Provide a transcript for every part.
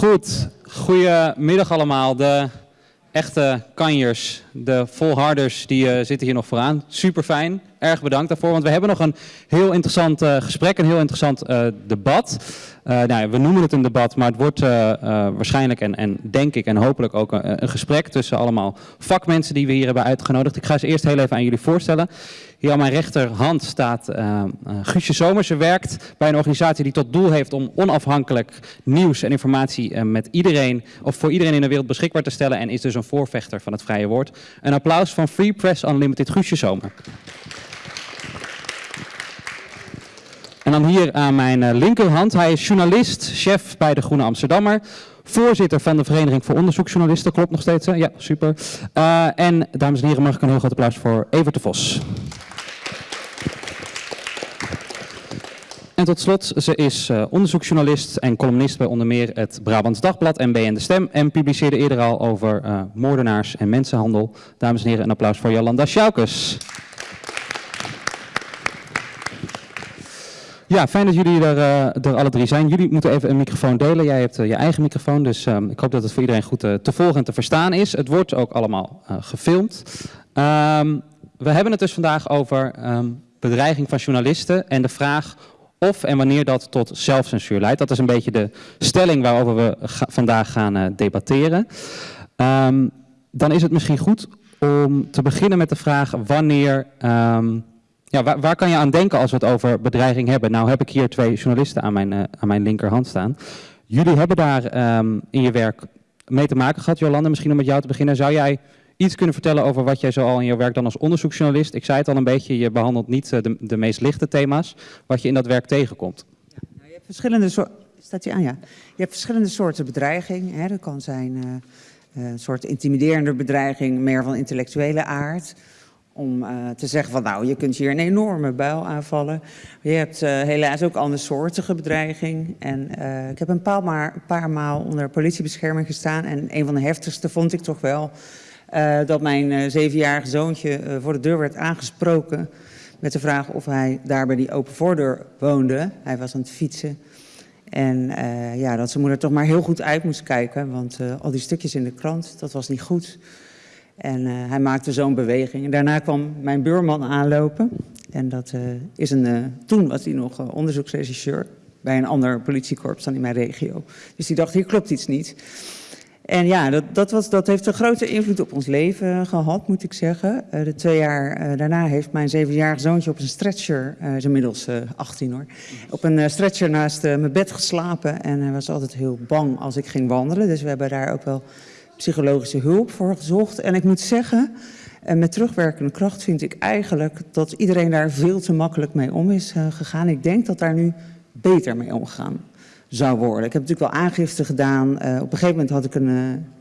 Goed, goedemiddag allemaal. De echte kanjers, de volharders, die eh, zitten hier nog vooraan. Super fijn, erg bedankt daarvoor, want we hebben nog een heel interessant eh, gesprek, een heel interessant eh, debat. Eh, nou, we noemen het een debat, maar het wordt eh, eh, waarschijnlijk en, en denk ik en hopelijk ook een, gesprek tussen allemaal vakmensen die we hier hebben uitgenodigd. Ik ga ze eerst heel even aan jullie voorstellen. Hier aan mijn rechterhand staat Guusje Somers. Ze werkt bij een organisatie die tot doel heeft om onafhankelijk nieuws en informatie met iedereen, of voor iedereen in de wereld beschikbaar te stellen en is dus een voorvechter van het vrije woord. Een applaus van Free Press Unlimited, Guusje Zomer. En dan hier aan mijn eh, linkerhand, hij is journalist, chef bij de Groene Amsterdammer. Voorzitter van de Vereniging voor Onderzoeksjournalisten, klopt nog steeds? Ja, super. Eh, en dames en heren, mag ik een heel groot applaus voor Evert de Vos. En tot slot, ze is eh, onderzoeksjournalist en columnist bij onder meer het Brabants Dagblad en BN De Stem. En publiceerde eerder al over moordenaars en mensenhandel. Dames en heren, een applaus voor Jolanda Sjoukes. Ja, fijn dat jullie er, eh, er alle drie zijn. Jullie moeten even een microfoon delen. Jij hebt eh, je eigen microfoon, dus ehm, ik hoop dat het voor iedereen goed eh, te volgen en te verstaan is. Het wordt ook allemaal gefilmd. Ehm, we hebben het dus vandaag over ehm, bedreiging van journalisten en de vraag of en wanneer dat tot zelfcensuur leidt. Dat is een beetje de stelling waarover we vandaag gaan debatteren. Dan is het misschien goed om te beginnen met de vraag wanneer... ja, waar, kan je aan denken als we het over bedreiging hebben? Nou heb ik hier twee journalisten aan mijn, eh, aan mijn linkerhand staan. Jullie hebben daar ehm, in je werk mee te maken gehad. Jolanda, misschien om met jou te beginnen. Zou jij iets kunnen vertellen over wat jij zo al in je werk dan als onderzoeksjournalist... Ik zei het al een beetje, je behandelt niet eh, de, de meest lichte thema's... wat je in dat werk tegenkomt. Nou, je hebt verschillende soorten. Staat aan? Ja. Je hebt verschillende soorten bedreiging. Hè. Dat kan zijn eh, een soort intimiderende bedreiging, meer van intellectuele aard. Om eh, te zeggen van nou, je kunt hier een enorme buil aanvallen. Je hebt eh, helaas ook andersoortige bedreiging. En eh, ik heb een paar, maar, een paar maal onder politiebescherming gestaan. En een van de heftigste vond ik toch wel dat mijn zevenjarige zoontje voor de deur werd aangesproken. Met de vraag of hij daar bij die open voordeur woonde. Hij was aan het fietsen. En ja, dat zijn moeder toch maar heel goed uit moest kijken. Want al die stukjes in de krant, dat was niet goed. En eh, hij maakte zo'n beweging. En daarna kwam mijn buurman aanlopen. En dat eh, is een. eh, toen was hij nog onderzoeksregisseur bij een ander politiekorps dan in mijn regio. Dus die dacht: hier klopt iets niet. En ja, dat, dat, was, dat heeft een grote invloed op ons leven gehad, moet ik zeggen. De twee jaar daarna heeft mijn zevenjarige zoontje op een stretcher, hij is inmiddels eh 18 hoor, op een stretcher naast mijn bed geslapen. En hij was altijd heel bang als ik ging wandelen. Dus we hebben daar ook wel psychologische hulp voor gezocht. En ik moet zeggen, eh, met terugwerkende kracht vind ik eigenlijk dat iedereen daar veel te makkelijk mee om is eh, gegaan. Ik denk dat daar nu beter mee omgegaan zou worden. Ik heb natuurlijk wel aangifte gedaan. Eh, op een gegeven moment had ik een,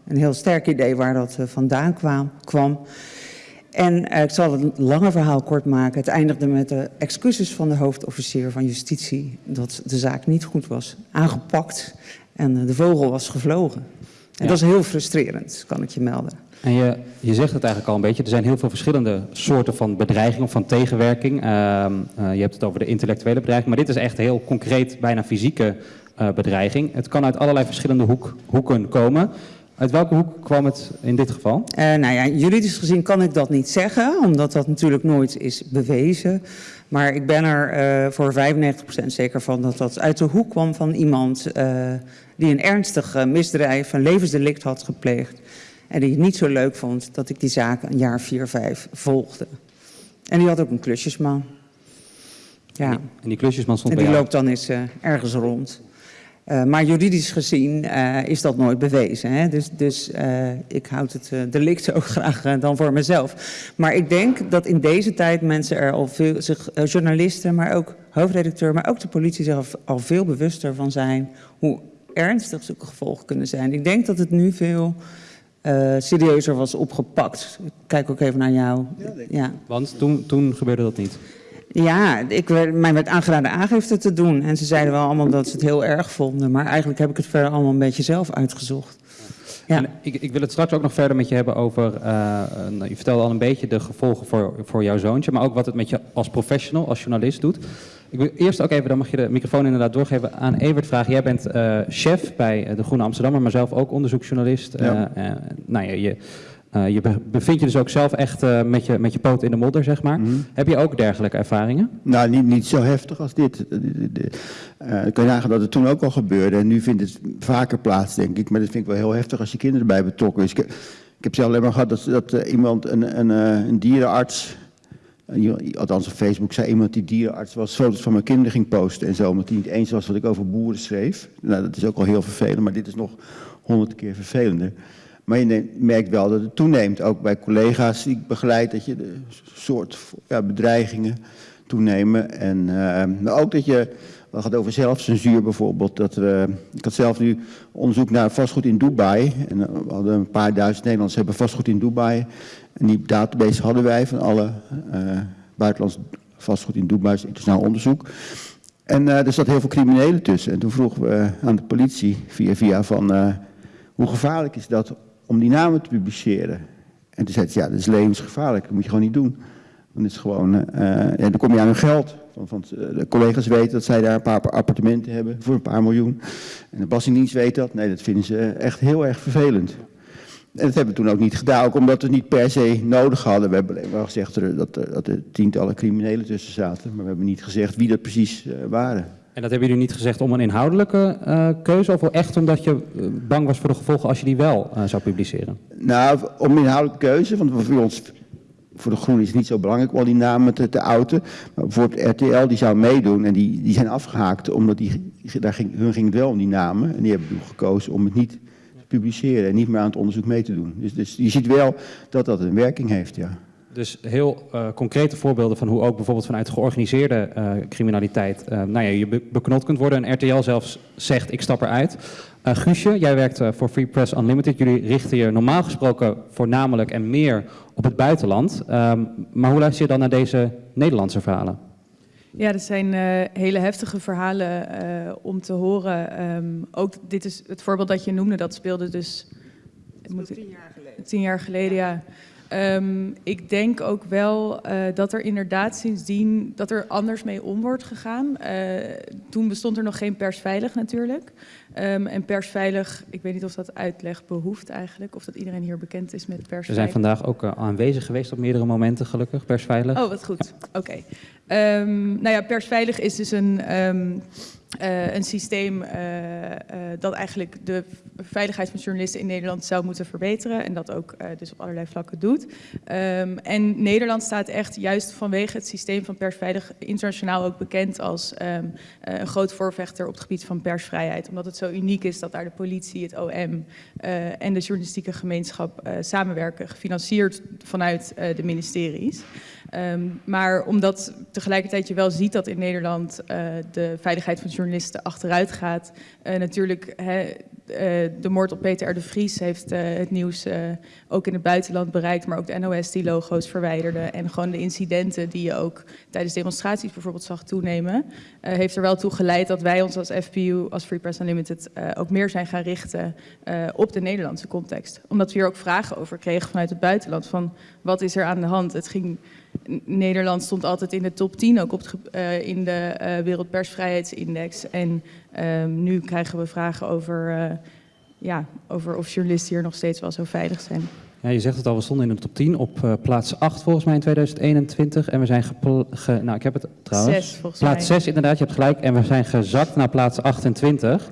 een heel sterk idee waar dat vandaan kwam. kwam. En ik zal het lange verhaal kort maken. Het eindigde met de excuses van de hoofdofficier van justitie dat de zaak niet goed was aangepakt en de vogel was gevlogen. En Ja. dat is heel frustrerend, kan ik je melden. En je, je zegt het eigenlijk al een beetje, er zijn heel veel verschillende soorten van bedreiging of van tegenwerking. Ehm, eh, je hebt het over de intellectuele bedreiging, maar dit is echt heel concreet, bijna fysieke eh, bedreiging. Het kan uit allerlei verschillende hoek, hoeken komen. Uit welke hoek kwam het in dit geval? Eh, nou ja, juridisch gezien kan ik dat niet zeggen, omdat dat natuurlijk nooit is bewezen. Maar ik ben er voor 95% zeker van dat dat uit de hoek kwam van iemand die een ernstig eh, misdrijf, een levensdelict had gepleegd. En die het niet zo leuk vond dat ik die zaak een jaar 4, 5 volgde. En die had ook een klusjesman. Ja. En die klusjesman stond En die loopt dan eens eh, ergens rond. Eh, maar juridisch gezien is dat nooit bewezen. Hè? Dus, dus ik houd het delict ook graag dan voor mezelf. Maar ik denk dat in deze tijd mensen er al veel, zich, journalisten, maar ook hoofdredacteur, maar ook de politie zich al, al veel bewuster van zijn hoe ernstig zulke gevolgen kunnen zijn. Ik denk dat het nu veel eh, serieuzer was opgepakt. Ik kijk ook even naar jou. Ja. Want toen, toen gebeurde dat niet. Ja, ik werd, mij werd aangeraden aangifte te doen. En ze zeiden wel allemaal dat ze het heel erg vonden. Maar eigenlijk heb ik het verder allemaal een beetje zelf uitgezocht. Ja. En ik, ik wil het straks ook nog verder met je hebben over, eh, nou, je vertelde al een beetje de gevolgen voor, voor jouw zoontje, maar ook wat het met je als professional, als journalist doet. Ik wil eerst ook even, dan mag je de microfoon inderdaad doorgeven aan Evert vragen. Jij bent uh, chef bij eh, de Groene Amsterdammer, maar zelf ook onderzoeksjournalist. Ja. Uh, nou ja, je, je bevindt je dus ook zelf echt met, je, met je poot in de modder, zeg maar. Mm -hmm. Heb je ook dergelijke ervaringen? Nou, niet, niet zo heftig als dit. Kun je nagaan dat het toen ook al gebeurde. En nu vindt het vaker plaats, denk ik. Maar dat vind ik wel heel heftig als je kinderen erbij betrokken is. Ik, ik heb zelf alleen maar gehad dat, dat iemand, een, een, een dierenarts althans op Facebook zei iemand die dierenarts was, foto's van mijn kinderen ging posten en zo, omdat hij niet eens was wat ik over boeren schreef. Nou, dat is ook al heel vervelend, maar dit is nog honderd keer vervelender. Maar je merkt wel dat het toeneemt, ook bij collega's die ik begeleid, dat je de soort ja, bedreigingen toenemen. En uh, ook dat je, het gaat over zelfcensuur bijvoorbeeld, dat we, ik had zelf nu onderzoek naar vastgoed in Dubai. En we hadden een paar duizend Nederlanders hebben vastgoed in Dubai. En die database hadden wij van alle uh, buitenlands vastgoed in Dubai, internationaal onderzoek. En uh, er zat heel veel criminelen tussen. En toen vroegen we aan de politie via via van hoe gevaarlijk is dat om die namen te publiceren? En toen zei ze, ja, dat is levensgevaarlijk, dat moet je gewoon niet doen. Dan is gewoon, en dan kom je aan hun geld. Van, van, de collega's weten dat zij daar een paar appartementen hebben voor een paar miljoen. En de Belastingdienst weet dat. Nee, dat vinden ze echt heel erg vervelend. En dat hebben we toen ook niet gedaan, ook omdat we het niet per se nodig hadden. We hebben alleen maar gezegd dat er, dat er tientallen criminelen tussen zaten, maar we hebben niet gezegd wie dat precies uh, waren. En dat hebben jullie niet gezegd om een inhoudelijke uh, keuze of echt omdat je bang was voor de gevolgen als je die wel uh, zou publiceren? Nou, om inhoudelijke keuze, want voor ons, voor de Groenen is het niet zo belangrijk om al die namen te, te. Maar bijvoorbeeld RTL die zou meedoen en die, die zijn afgehaakt omdat die, daar ging, hun ging het wel om die namen. En die hebben toen gekozen om het niet publiceren en niet meer aan het onderzoek mee te doen. Dus, dus je ziet wel dat dat een werking heeft, ja. Dus heel uh, concrete voorbeelden van hoe ook bijvoorbeeld vanuit georganiseerde uh, criminaliteit uh, nou ja, je be beknot kunt worden. En RTL zelfs zegt, ik stap eruit. Guusje, jij werkt voor Free Press Unlimited. Jullie richten je normaal gesproken voornamelijk en meer op het buitenland. Um, maar hoe luister je dan naar deze Nederlandse verhalen? Ja, dat zijn uh, hele heftige verhalen uh, om te horen. Um, ook dit is het voorbeeld dat je noemde, dat speelde dus... Moet, tien jaar geleden. Tien jaar geleden, ja. Um, ik denk ook wel uh, dat er inderdaad sindsdien dat er anders mee om wordt gegaan. toen bestond er nog geen persveilig natuurlijk. Um, en persveilig, ik weet niet of dat uitleg behoeft eigenlijk, of dat iedereen hier bekend is met persveilig. We zijn vandaag ook aanwezig geweest op meerdere momenten gelukkig, persveilig. Oh, wat goed. Oké. Okay. Um, nou ja, persveilig is dus een, uh, een systeem uh, uh, dat eigenlijk de veiligheid van journalisten in Nederland zou moeten verbeteren. En dat ook dus op allerlei vlakken doet. Um, en Nederland staat echt juist vanwege het systeem van persveilig internationaal ook bekend als een groot voorvechter op het gebied van persvrijheid. Omdat het zo uniek is dat daar de politie, het OM en de journalistieke gemeenschap samenwerken, gefinancierd vanuit de ministeries. Um, maar omdat tegelijkertijd je wel ziet dat in Nederland uh, de veiligheid van journalisten achteruit gaat. Uh, natuurlijk, he, uh, de moord op Peter R. de Vries heeft het nieuws ook in het buitenland bereikt. Maar ook de NOS die logo's verwijderde. En gewoon de incidenten die je ook tijdens demonstraties bijvoorbeeld zag toenemen. heeft er wel toe geleid dat wij ons als FPU, als Free Press Unlimited, ook meer zijn gaan richten op de Nederlandse context. Omdat we hier ook vragen over kregen vanuit het buitenland. Van wat is er aan de hand? Het ging... Nederland stond altijd in de top 10, ook op het, uh, in de uh, Wereldpersvrijheidsindex. En uh, nu krijgen we vragen over, eh, ja, over of journalisten hier nog steeds wel zo veilig zijn. Ja, je zegt het al, we stonden in de top 10 op uh, plaats 8 volgens mij in 2021. En we zijn ge, nou ik heb het trouwens. 6 volgens plaats mij. 6 inderdaad, je hebt gelijk. En we zijn gezakt naar plaats 28.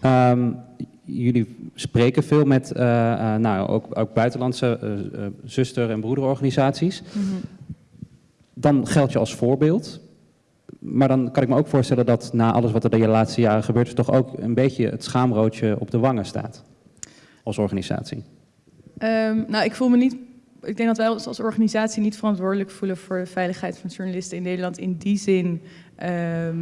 Ja. Um, jullie spreken veel met uh, uh, nou, ook, ook buitenlandse zuster- en broederorganisaties. Mm -hmm. Dan geld je als voorbeeld. Maar dan kan ik me ook voorstellen dat na alles wat er de laatste jaren gebeurt... er toch ook een beetje het schaamroodje op de wangen staat. Als organisatie. Um, nou, ik voel me niet... Ik denk dat wij ons als organisatie niet verantwoordelijk voelen voor de veiligheid van journalisten in Nederland. In die zin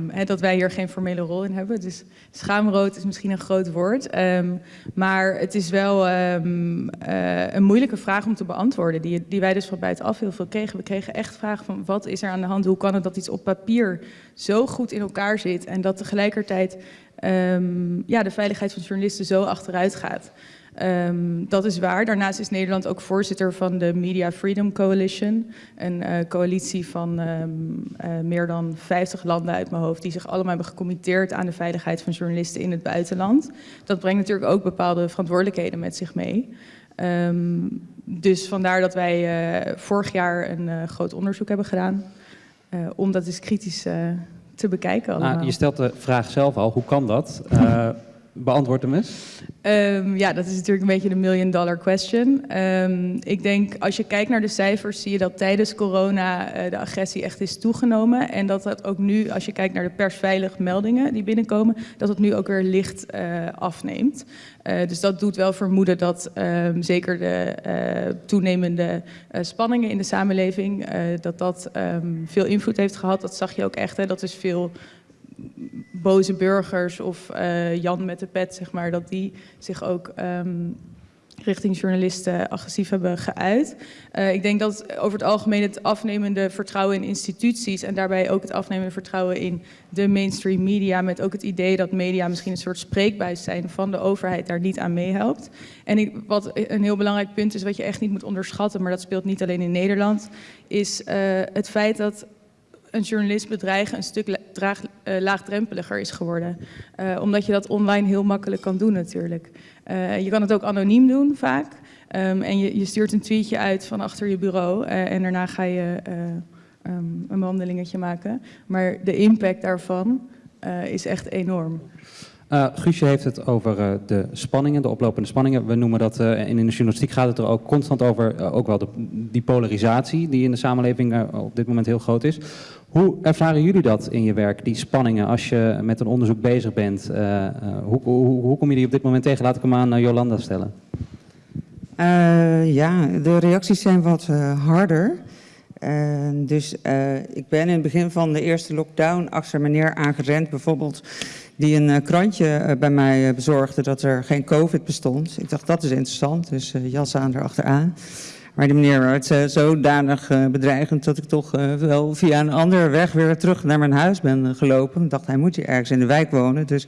he, dat wij hier geen formele rol in hebben. Dus schaamrood is misschien een groot woord. Um, maar het is wel um, uh, een moeilijke vraag om te beantwoorden. Die, die wij dus van buitenaf heel veel kregen. We kregen echt vragen van wat is er aan de hand? Hoe kan het dat iets op papier zo goed in elkaar zit? En dat tegelijkertijd ehm, ja, de veiligheid van journalisten zo achteruit gaat. Ehm, dat is waar. Daarnaast is Nederland ook voorzitter van de Media Freedom Coalition. Een eh, coalitie van ehm, eh, meer dan 50 landen uit mijn hoofd... die zich allemaal hebben gecommitteerd aan de veiligheid van journalisten in het buitenland. Dat brengt natuurlijk ook bepaalde verantwoordelijkheden met zich mee. Ehm, dus vandaar dat wij eh, vorig jaar een groot onderzoek hebben gedaan. om dat eens kritisch te bekijken allemaal. Nou, je stelt de vraag zelf al, hoe kan dat? Beantwoord hem eens. Ehm, ja, dat is natuurlijk een beetje de million dollar question. Ehm, ik denk, als je kijkt naar de cijfers, zie je dat tijdens corona eh, de agressie echt is toegenomen. En dat dat ook nu, als je kijkt naar de persveilig meldingen die binnenkomen, dat het nu ook weer licht eh, afneemt. Eh, dus dat doet wel vermoeden dat ehm, zeker de toenemende spanningen in de samenleving, dat dat veel invloed heeft gehad. Dat zag je ook echt, hè? dat is veel boze burgers of eh, Jan met de pet, zeg maar, dat die zich ook ehm, richting journalisten agressief hebben geuit. Eh, ik denk dat over het algemeen het afnemende vertrouwen in instituties en daarbij ook het afnemende vertrouwen in de mainstream media, met ook het idee dat media misschien een soort spreekbuis zijn van de overheid, daar niet aan meehelpt. En wat een heel belangrijk punt is, wat je echt niet moet onderschatten, maar dat speelt niet alleen in Nederland, is eh, het feit dat een journalist bedreigen een stuk draag, eh, laagdrempeliger is geworden. Eh, omdat je dat online heel makkelijk kan doen natuurlijk. Eh, je kan het ook anoniem doen vaak. Ehm, en je, je stuurt een tweetje uit van achter je bureau en daarna ga je eh, ehm, een wandelingetje maken. Maar de impact daarvan is echt enorm. Eh, Guusje heeft het over eh, de spanningen, de oplopende spanningen. We noemen dat, eh, in de journalistiek gaat het er ook constant over, ook wel de, die polarisatie die in de samenleving op dit moment heel groot is. Hoe ervaren jullie dat in je werk, die spanningen, als je met een onderzoek bezig bent? Hoe, hoe, hoe kom je die op dit moment tegen? Laat ik hem aan Jolanda stellen. Ja, de reacties zijn wat harder. Dus ik ben in het begin van de eerste lockdown achter meneer aangerend, bijvoorbeeld, die een eh, krantje eh, bij mij eh, bezorgde dat er geen COVID bestond. Ik dacht, dat is interessant, dus jas aan erachteraan. Maar die meneer werd eh, zodanig bedreigend dat ik toch wel via een andere weg weer terug naar mijn huis ben gelopen. Ik dacht, hij moet hier ergens in de wijk wonen, dus...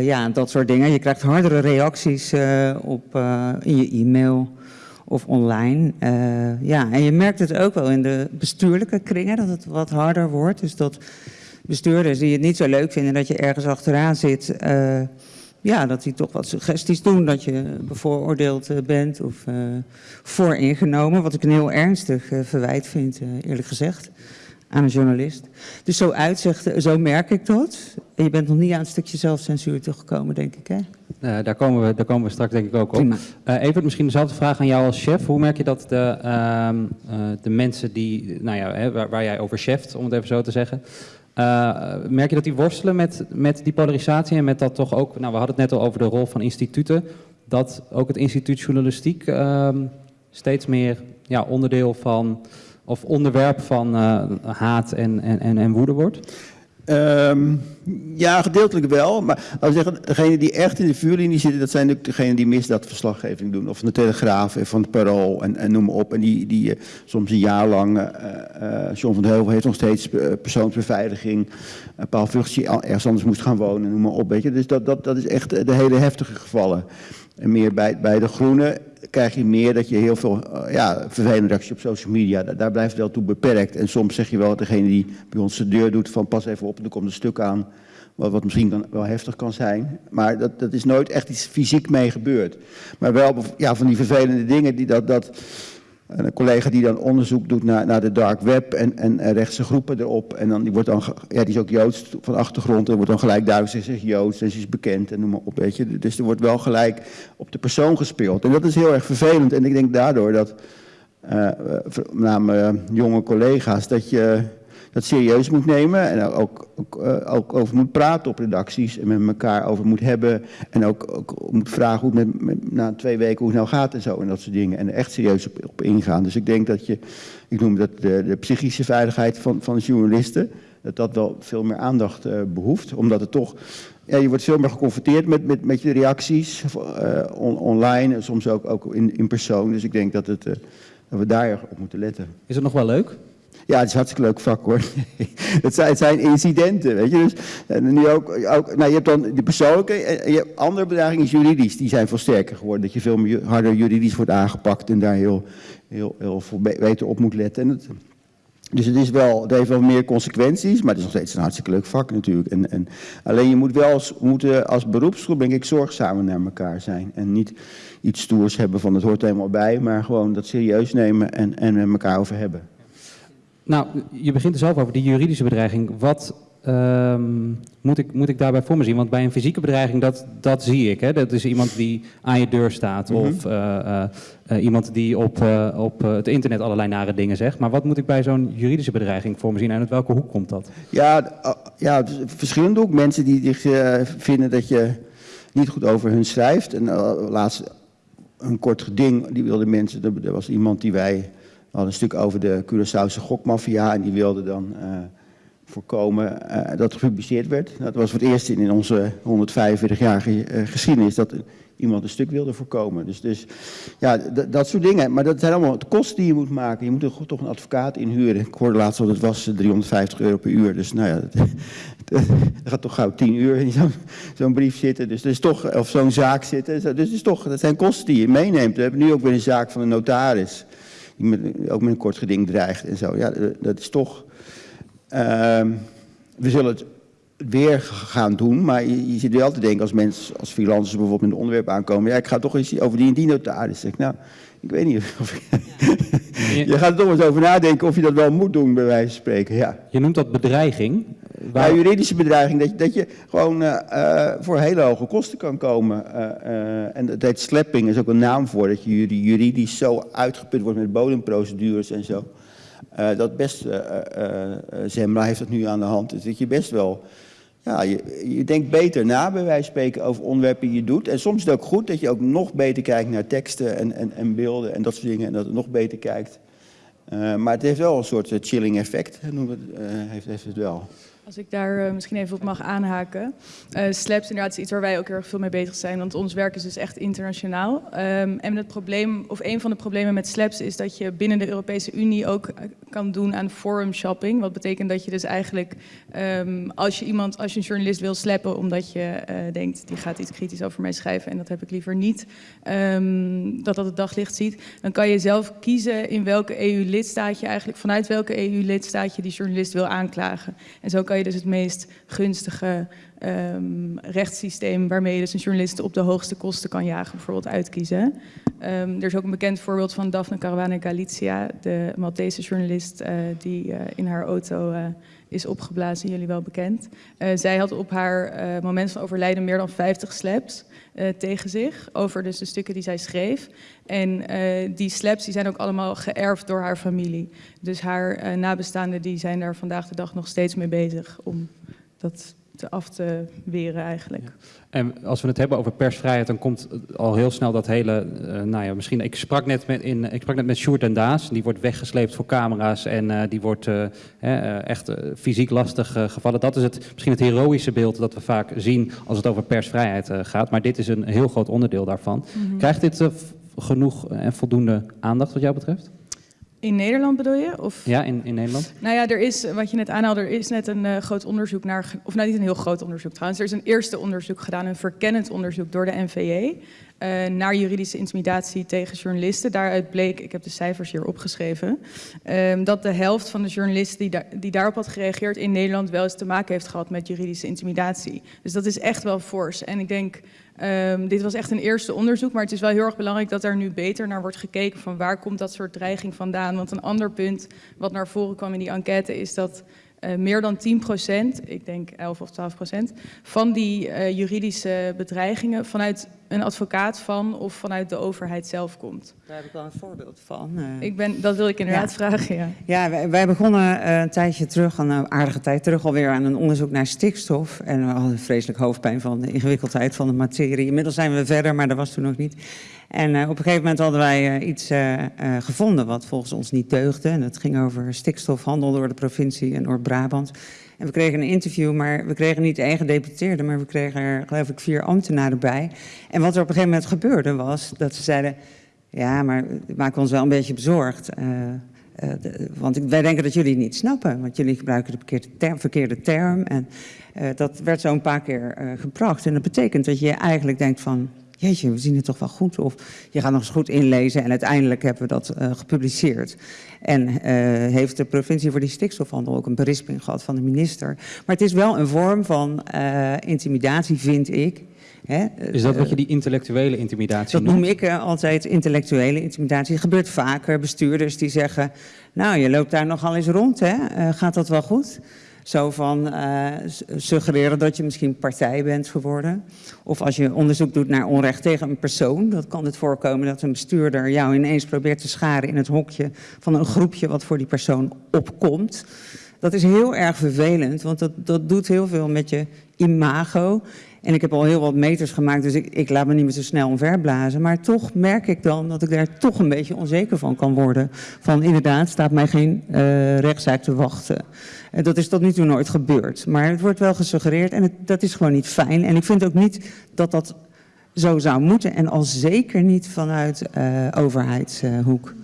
Ja, dat soort dingen. Je krijgt hardere reacties op, in je e-mail of online. Ja, en je merkt het ook wel in de bestuurlijke kringen dat het wat harder wordt. Dus dat bestuurders die het niet zo leuk vinden dat je ergens achteraan zit, eh, ja, dat die toch wat suggesties doen dat je bevooroordeeld eh, bent of eh, vooringenomen. Wat ik een heel ernstig verwijt vind, eerlijk gezegd, aan een journalist. Dus zo zo merk ik dat. En je bent nog niet aan het stukje zelfcensuur toegekomen, denk ik, hè? Eh, daar, komen we, daar komen we straks denk ik ook op. Eh Evert, misschien dezelfde vraag aan jou als chef. Hoe merk je dat de, ehm, eh, de mensen die, nou ja, hè, waar, waar jij over cheft, om het even zo te zeggen, eh, merk je dat die worstelen met, met die polarisatie en met dat toch ook, nou we hadden het net al over de rol van instituten, dat ook het instituut journalistiek ehm, steeds meer ja, onderdeel van, of onderwerp van eh, haat en, en, en, en woede wordt? Ehm, ja, gedeeltelijk wel. Maar laten we zeggen, degenen die echt in de vuurlinie zitten, dat zijn natuurlijk degenen die misdaadverslaggeving doen. Of van de Telegraaf en van het Parool en, en noem maar op. En die, die eh, soms een jaar lang, eh, John van de Heuvel heeft nog steeds persoonsbeveiliging. Uh, Paul al- ergens anders moest gaan wonen, noem maar op. Weet je. Dus dat, dat, dat is echt de hele heftige gevallen. En meer bij, bij de Groenen krijg je meer dat je heel veel eh, ja, vervelende reacties op social media, daar, blijft wel toe beperkt. En soms zeg je wel degene die bij ons de deur doet van pas even op, er komt een stuk aan wat, wat misschien dan wel heftig kan zijn. Maar dat, dat is nooit echt iets fysiek mee gebeurd. Maar wel ja, van die vervelende dingen die dat... dat een collega die dan onderzoek doet naar, naar de dark web en, en rechtse groepen erop. En dan, die, wordt dan, ja, die is ook Joods van achtergrond. En wordt dan gelijk duidelijk, ze Joods en ze is bekend en noem maar op. Weet je. Dus er wordt wel gelijk op de persoon gespeeld. En dat is heel erg vervelend. En ik denk daardoor dat, eh, met name eh, jonge collega's, dat je dat serieus moet nemen. En ook, ook, eh, ook over moet praten op redacties. En met elkaar over moet hebben. En ook, ook moet vragen hoe het met, na twee weken hoe het nou gaat en zo. En dat soort dingen. En er echt serieus op, op ingaan. Dus ik denk dat je, ik noem dat de, de psychische veiligheid van, van journalisten. Dat dat wel veel meer aandacht eh, behoeft. Omdat het toch, ja, je wordt veel meer geconfronteerd met, met, met je reacties. eh, on- online en soms ook, ook in, in persoon. Dus ik denk dat, het, dat we daar op moeten letten. Is het nog wel leuk? Ja, het is een hartstikke leuk vak hoor. het, zijn, het zijn incidenten, weet je. Dus, en nu ook, ook, nou, je hebt dan de persoonlijke, en je hebt andere juridisch, die zijn veel sterker geworden. Dat je veel meer, harder juridisch wordt aangepakt en daar heel, heel, heel veel beter op moet letten. Dus het, is wel, het heeft wel meer consequenties, maar het is nog steeds een hartstikke leuk vak natuurlijk. En, en alleen je moet wel als, als beroepsgroep, denk ik, zorgzamer naar elkaar zijn. En niet iets stoers hebben van het hoort helemaal bij, maar gewoon dat serieus nemen en, en met elkaar over hebben. Nou, je begint er zelf over die juridische bedreiging. Wat ehm, moet, ik, moet ik daarbij voor me zien? Want bij een fysieke bedreiging, dat, dat zie ik. Hè? Dat is iemand die aan je deur staat. Mhm. Of uh, uh, uh, iemand die op, op het internet allerlei nare dingen zegt. Maar wat moet ik bij zo'n juridische bedreiging voor me zien? En uit welke hoek komt dat? Ja, ja verschillende hoek. Mensen die vinden dat je niet goed over hun schrijft. En laatst een kort geding, die wilden mensen... Er was iemand die wij we hadden een stuk over de Curaçaose gokmafia en die wilde dan uh, voorkomen uh, dat gepubliceerd werd. Dat was voor het eerst in onze 145-jarige uh, geschiedenis dat iemand een stuk wilde voorkomen. Dus, dus ja, dat soort dingen. Maar dat zijn allemaal de kosten die je moet maken. Je moet er toch een advocaat inhuren. Ik hoorde laatst dat het was 350 euro per uur. Dus nou ja, dat, gaat toch gauw 10 uur in zo'n zo brief zitten. Dus dat is toch, of zo'n zaak zitten. Dus dat, is toch, dat zijn kosten die je meeneemt. We hebben nu ook weer een zaak van een notaris die ook met een kort geding dreigt en zo. Ja, dat is toch... Uh, we zullen het weer gaan doen, maar je, je zit wel te denken als mensen, als freelancers bijvoorbeeld met een onderwerp aankomen, ja, ik ga toch eens over die en die. Zeg, nou, ik weet niet of je, je gaat er toch eens over nadenken of je dat wel moet doen, bij wijze van spreken. Ja. Je noemt dat bedreiging. Waar... Ja, juridische bedreiging, dat je, dat je gewoon uh, uh, voor hele hoge kosten kan komen. Uh, en dat heet slapping, is ook een naam voor, dat je juridisch zo uitgeput wordt met bodemprocedures en zo. dat best, Zembla heeft dat nu aan de hand, dus dat je best wel ja, je, denkt beter na, bij wijze van spreken, over onderwerpen die je doet. En soms is het ook goed dat je ook nog beter kijkt naar teksten en, en, en beelden en dat soort dingen. En dat het nog beter kijkt. Uh, maar het heeft wel een soort chilling effect, uh, heeft, heeft het wel. Als ik daar uh, misschien even op mag aanhaken. Uh, SLAPS inderdaad is iets waar wij ook heel erg veel mee bezig zijn, want ons werk is dus echt internationaal. Um, en het probleem, of een van de problemen met SLAPS is dat je binnen de Europese Unie ook kan doen aan forum shopping. Wat betekent dat je dus eigenlijk, um, als je iemand, als je een journalist wil slappen omdat je denkt, die gaat iets kritisch over mij schrijven en dat heb ik liever niet, um, dat dat het daglicht ziet, dan kan je zelf kiezen in welke EU-lidstaat je eigenlijk, vanuit welke EU-lidstaat je die journalist wil aanklagen. En zo kan je dus het meest gunstige um, rechtssysteem waarmee je dus een op de hoogste kosten kan jagen, bijvoorbeeld uitkiezen. Um, er is ook een bekend voorbeeld van Daphne Caruana Galizia, de Maltese journalist uh, die uh, in haar auto uh, is opgeblazen, jullie wel bekend. zij had op haar moment van overlijden meer dan 50 slaps tegen zich over dus de stukken die zij schreef. En die slaps die zijn ook allemaal geërfd door haar familie. Dus haar nabestaanden die zijn daar vandaag de dag nog steeds mee bezig om dat te af te weren eigenlijk. Ja. En als we het hebben over persvrijheid, dan komt al heel snel dat hele, uh, nou ja, misschien, ik sprak net met, in, ik sprak net met Sjoerd en Daas, die wordt weggesleept voor camera's en uh, die wordt uh, echt fysiek lastig gevallen. Dat is het, misschien het heroïsche beeld dat we vaak zien als het over persvrijheid gaat, maar dit is een heel groot onderdeel daarvan. Mm -hmm. Krijgt dit genoeg en voldoende aandacht wat jou betreft? In Nederland bedoel je? Of? Ja, in, in Nederland. Nou ja, er is, wat je net aanhaalde, er is net een uh, groot onderzoek naar, of nou niet een heel groot onderzoek trouwens, er is een eerste onderzoek gedaan, een verkennend onderzoek door de NVJ, uh, naar juridische intimidatie tegen journalisten. Daaruit bleek, ik heb de cijfers hier opgeschreven, uh, dat de helft van de journalisten die, daar, die daarop had gereageerd in Nederland wel eens te maken heeft gehad met juridische intimidatie. Dus dat is echt wel fors. En ik denk, Um, dit was echt een eerste onderzoek, maar het is wel heel erg belangrijk dat er nu beter naar wordt gekeken van waar komt dat soort dreiging vandaan. Want een ander punt wat naar voren kwam in die enquête is dat uh, meer dan 10 procent, ik denk 11 of 12 procent, van die uh, juridische bedreigingen vanuit een advocaat van of vanuit de overheid zelf komt. Daar heb ik wel een voorbeeld van. Uh, ik ben, dat wil ik inderdaad ja. vragen, ja. Ja, wij, wij begonnen een tijdje terug, een aardige tijd terug alweer aan een onderzoek naar stikstof. En we hadden vreselijk hoofdpijn van de ingewikkeldheid van de materie. Inmiddels zijn we verder, maar dat was toen nog niet. En uh, op een gegeven moment hadden wij iets gevonden wat volgens ons niet deugde. En dat ging over stikstofhandel door de provincie en Noord-Brabant. En we kregen een interview, maar we kregen niet de eigen deputeerde, maar we kregen er geloof ik vier ambtenaren bij. En wat er op een gegeven moment gebeurde was dat ze zeiden, ja, maar we maken ons wel een beetje bezorgd. eh, de- want wij denken dat jullie het niet snappen, want jullie gebruiken de verkeerde term. Verkeerde term en eh, dat werd zo een paar keer eh, gebracht. En dat betekent dat je eigenlijk denkt van, jeetje, we zien het toch wel goed. Of je gaat nog eens goed inlezen en uiteindelijk hebben we dat eh, gepubliceerd. En eh, heeft de provincie voor die stikstofhandel ook een berisping gehad van de minister. Maar het is wel een vorm van eh, intimidatie, vind ik. Hè? Is dat wat je die intellectuele intimidatie dat noem noemt? ik eh, altijd intellectuele intimidatie. Het gebeurt vaker. Bestuurders die zeggen, nou, je loopt daar nogal eens rond, hè? Gaat dat wel goed? Zo van eh, suggereren dat je misschien partij bent geworden. Of als je onderzoek doet naar onrecht tegen een persoon, dan kan het voorkomen dat een bestuurder jou ineens probeert te scharen in het hokje van een groepje wat voor die persoon opkomt. Dat is heel erg vervelend, want dat, dat doet heel veel met je imago. En ik heb al heel wat meters gemaakt, dus ik, ik laat me niet meer zo snel omverblazen. Maar toch merk ik dan dat ik daar toch een beetje onzeker van kan worden. Van inderdaad, staat mij geen eh, rechtszaak te wachten. En dat is tot nu toe nooit gebeurd. Maar het wordt wel gesuggereerd en dat is gewoon niet fijn. En ik vind ook niet dat dat zo zou moeten. En al zeker niet vanuit eh, overheidshoek.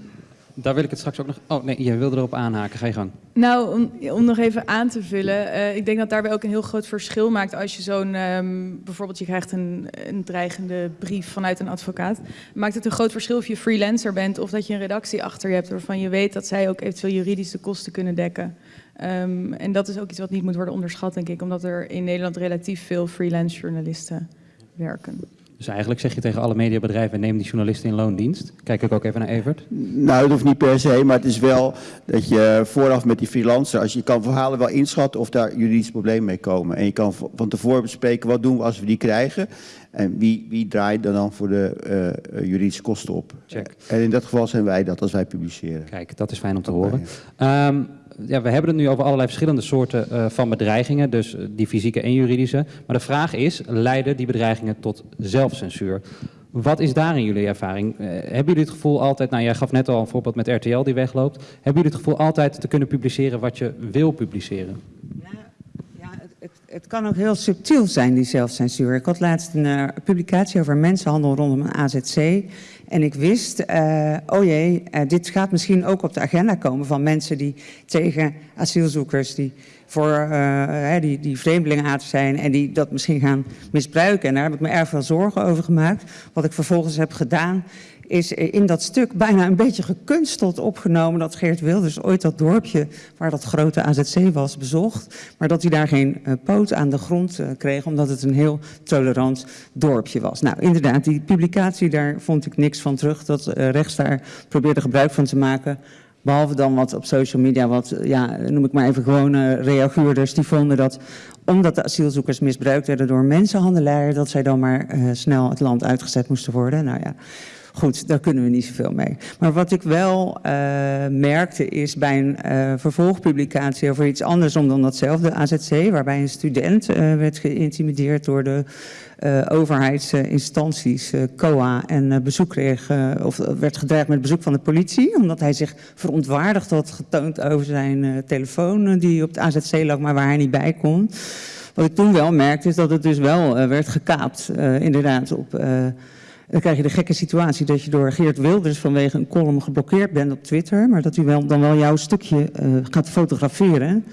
Daar wil ik het straks ook nog... Oh nee, je wilde erop aanhaken. Ga je gang. Nou, om, om nog even aan te vullen. eh, ik denk dat daarbij ook een heel groot verschil maakt als je zo'n... ehm, bijvoorbeeld je krijgt een, een dreigende brief vanuit een advocaat. Maakt het een groot verschil of je freelancer bent... of dat je een redactie achter je hebt waarvan je weet... dat zij ook eventueel juridische kosten kunnen dekken. Ehm, en dat is ook iets wat niet moet worden onderschat, denk ik. Omdat er in Nederland relatief veel freelance journalisten werken. Dus eigenlijk zeg je tegen alle mediabedrijven... neem die journalisten in loondienst. Kijk ik ook even naar Evert. Nou, dat hoeft niet per se, maar het is wel dat je vooraf met die freelancer, als je kan verhalen wel inschatten of daar juridische problemen mee komen. En je kan van tevoren bespreken wat doen we als we die krijgen en wie, wie draait er dan voor de eh, eh, juridische kosten op. Check. En in dat geval zijn wij dat als wij publiceren. Kijk, dat is fijn om te horen. Ehm, ja, we hebben het nu over allerlei verschillende soorten eh, van bedreigingen, dus eh, die fysieke en juridische. Maar de vraag is, leiden die bedreigingen tot zelfcensuur? Wat is daarin jullie ervaring? Eh, hebben jullie het gevoel altijd, nou jij gaf net al een voorbeeld met RTL die wegloopt. Hebben jullie het gevoel altijd te kunnen publiceren wat je wil publiceren? Ja, het, het, kan ook heel subtiel zijn, die zelfcensuur. Ik had laatst een publicatie over mensenhandel rondom een AZC. En ik wist, eh, oh jee, eh, dit gaat misschien ook op de agenda komen van mensen die tegen asielzoekers, die voor eh, die, die zijn en die dat misschien gaan misbruiken. En daar heb ik me erg veel zorgen over gemaakt. Wat ik vervolgens heb gedaan, is in dat stuk bijna een beetje gekunsteld opgenomen dat Geert Wilders ooit dat dorpje waar dat grote AZC was bezocht, maar dat hij daar geen eh, poot aan de grond eh, kreeg omdat het een heel tolerant dorpje was. Nou, inderdaad, die publicatie daar vond ik niks van terug. Dat eh, rechts daar probeerde gebruik van te maken. Behalve dan wat op social media, wat, ja, noem ik maar even gewone reaguurders, die vonden dat omdat de asielzoekers misbruikt werden door mensenhandelaren, dat zij dan maar snel het land uitgezet moesten worden. Nou ja, goed, daar kunnen we niet zoveel mee. Maar wat ik wel eh, merkte is bij een eh, vervolgpublicatie over iets anders dan datzelfde AZC, waarbij een student eh, werd geïntimideerd door de overheidsinstanties, COA, en bezoek kreeg, of werd gedreigd met bezoek van de politie, omdat hij zich verontwaardigd had getoond over zijn telefoon die op het AZC lag, maar waar hij niet bij kon. Wat ik toen wel merkte is dat het dus wel werd gekaapt, inderdaad, op... dan krijg je de gekke situatie dat je door Geert Wilders vanwege een column geblokkeerd bent op Twitter, maar dat hij wel, dan wel jouw stukje eh, gaat fotograferen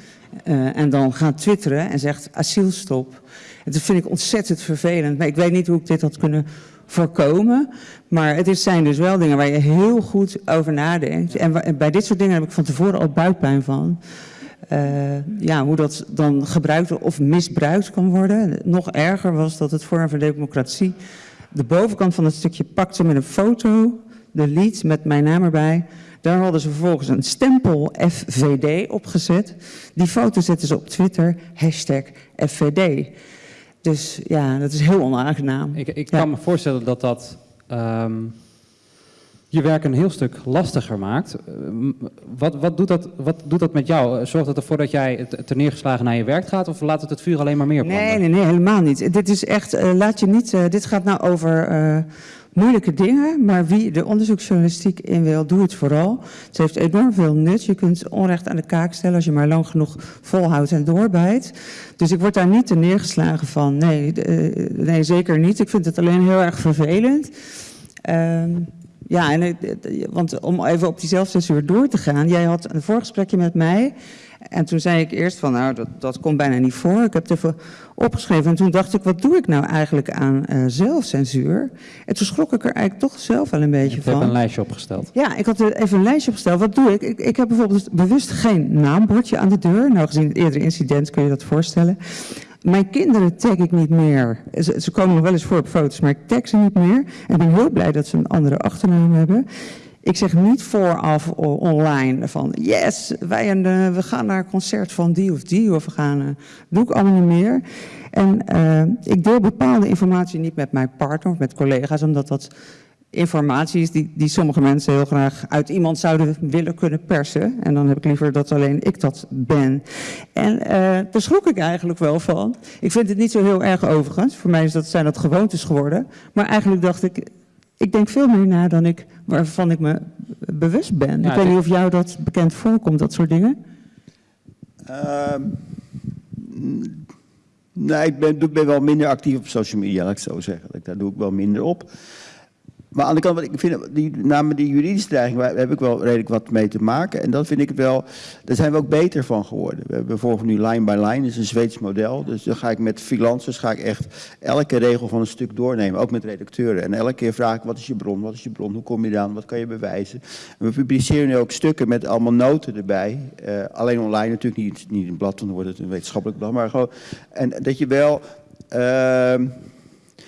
eh, en dan gaat twitteren en zegt asielstop. En dat vind ik ontzettend vervelend, maar ik weet niet hoe ik dit had kunnen voorkomen. Maar het zijn dus wel dingen waar je heel goed over nadenkt. En, bij dit soort dingen heb ik van tevoren al buikpijn van. Eh, ja, hoe dat dan gebruikt of misbruikt kan worden. Nog erger was dat het Forum voor Democratie de bovenkant van het stukje pakte met een foto, de lead met mijn naam erbij. Daar hadden ze vervolgens een stempel FVD opgezet. Die foto zetten ze op Twitter, hashtag FVD. Dus ja, dat is heel onaangenaam. Ik, ik Ja. kan me voorstellen dat dat ehm, je werk een heel stuk lastiger maakt. Eh, Wat, wat, doet dat, wat doet dat met jou? Eh, Zorgt het ervoor dat jij te- ter neergeslagen naar je werk gaat of laat het het vuur alleen maar meer branden? Nee, nee, nee, helemaal niet. Dit is echt, eh, laat je niet, dit gaat nou over moeilijke dingen, maar wie de onderzoeksjournalistiek in wil, doe het vooral. Het heeft enorm veel nut. Je kunt onrecht aan de kaak stellen als je maar lang genoeg volhoudt en doorbijt. Dus ik word daar niet neergeslagen van. Nee, nee, zeker niet. Ik vind het alleen heel erg vervelend. Ehm, Ja, en, want om even op die zelfcensuur door te gaan. Jij had een voorgesprekje met mij. En toen zei ik eerst van, nou, dat, dat komt bijna niet voor. Ik heb het even opgeschreven. En toen dacht ik, wat doe ik nou eigenlijk aan eh, zelfcensuur? En toen schrok ik er eigenlijk toch zelf wel een beetje Ik heb van. een lijstje opgesteld. Ja, ik had even een lijstje opgesteld. Wat doe ik? ik? Ik heb bijvoorbeeld bewust geen naambordje aan de deur. Nou, gezien het eerdere incident kun je dat voorstellen. Mijn kinderen tag ik niet meer. Ze, ze komen nog wel eens voor op foto's, maar ik tag ze niet meer. En ik ben heel blij dat ze een andere achternaam hebben. Ik zeg niet vooraf online van yes, wij en, eh, we gaan naar een concert van die of die. Of we gaan, eh, doe ik allemaal niet meer. En eh, ik deel bepaalde informatie niet met mijn partner of met collega's, omdat dat informatie is die, die sommige mensen heel graag uit iemand zouden willen kunnen persen. En dan heb ik liever dat alleen ik dat ben. En eh, daar schrok ik eigenlijk wel van. Ik vind het niet zo heel erg overigens. Voor mij is dat, zijn dat gewoontes geworden. Maar eigenlijk dacht ik, ik denk veel meer na dan ik, waarvan ik me bewust ben. Ja, ik weet niet of jou dat bekend voorkomt, dat soort dingen. Ehm, nee, ik ben, ik ben wel minder actief op social media, laat ik het zo zeggen. Dat- Daar doe ik wel minder op. Maar aan de kant, ik vind, die, namen die juridische dreiging, daar heb ik wel redelijk wat mee te maken. En dat vind ik wel, daar zijn we ook beter van geworden. We hebben nu line by line, dat is een Zweeds model. Dus dan ga ik met freelancers ga ik echt elke regel van een stuk doornemen, ook met redacteuren. En elke keer vraag ik, wat is je bron, wat is je bron, hoe kom je eraan, wat kan je bewijzen. En we publiceren nu ook stukken met allemaal noten erbij. Eh, alleen online natuurlijk, niet, niet in blad, dan wordt het een wetenschappelijk blad. Maar gewoon, en dat je wel... ehm,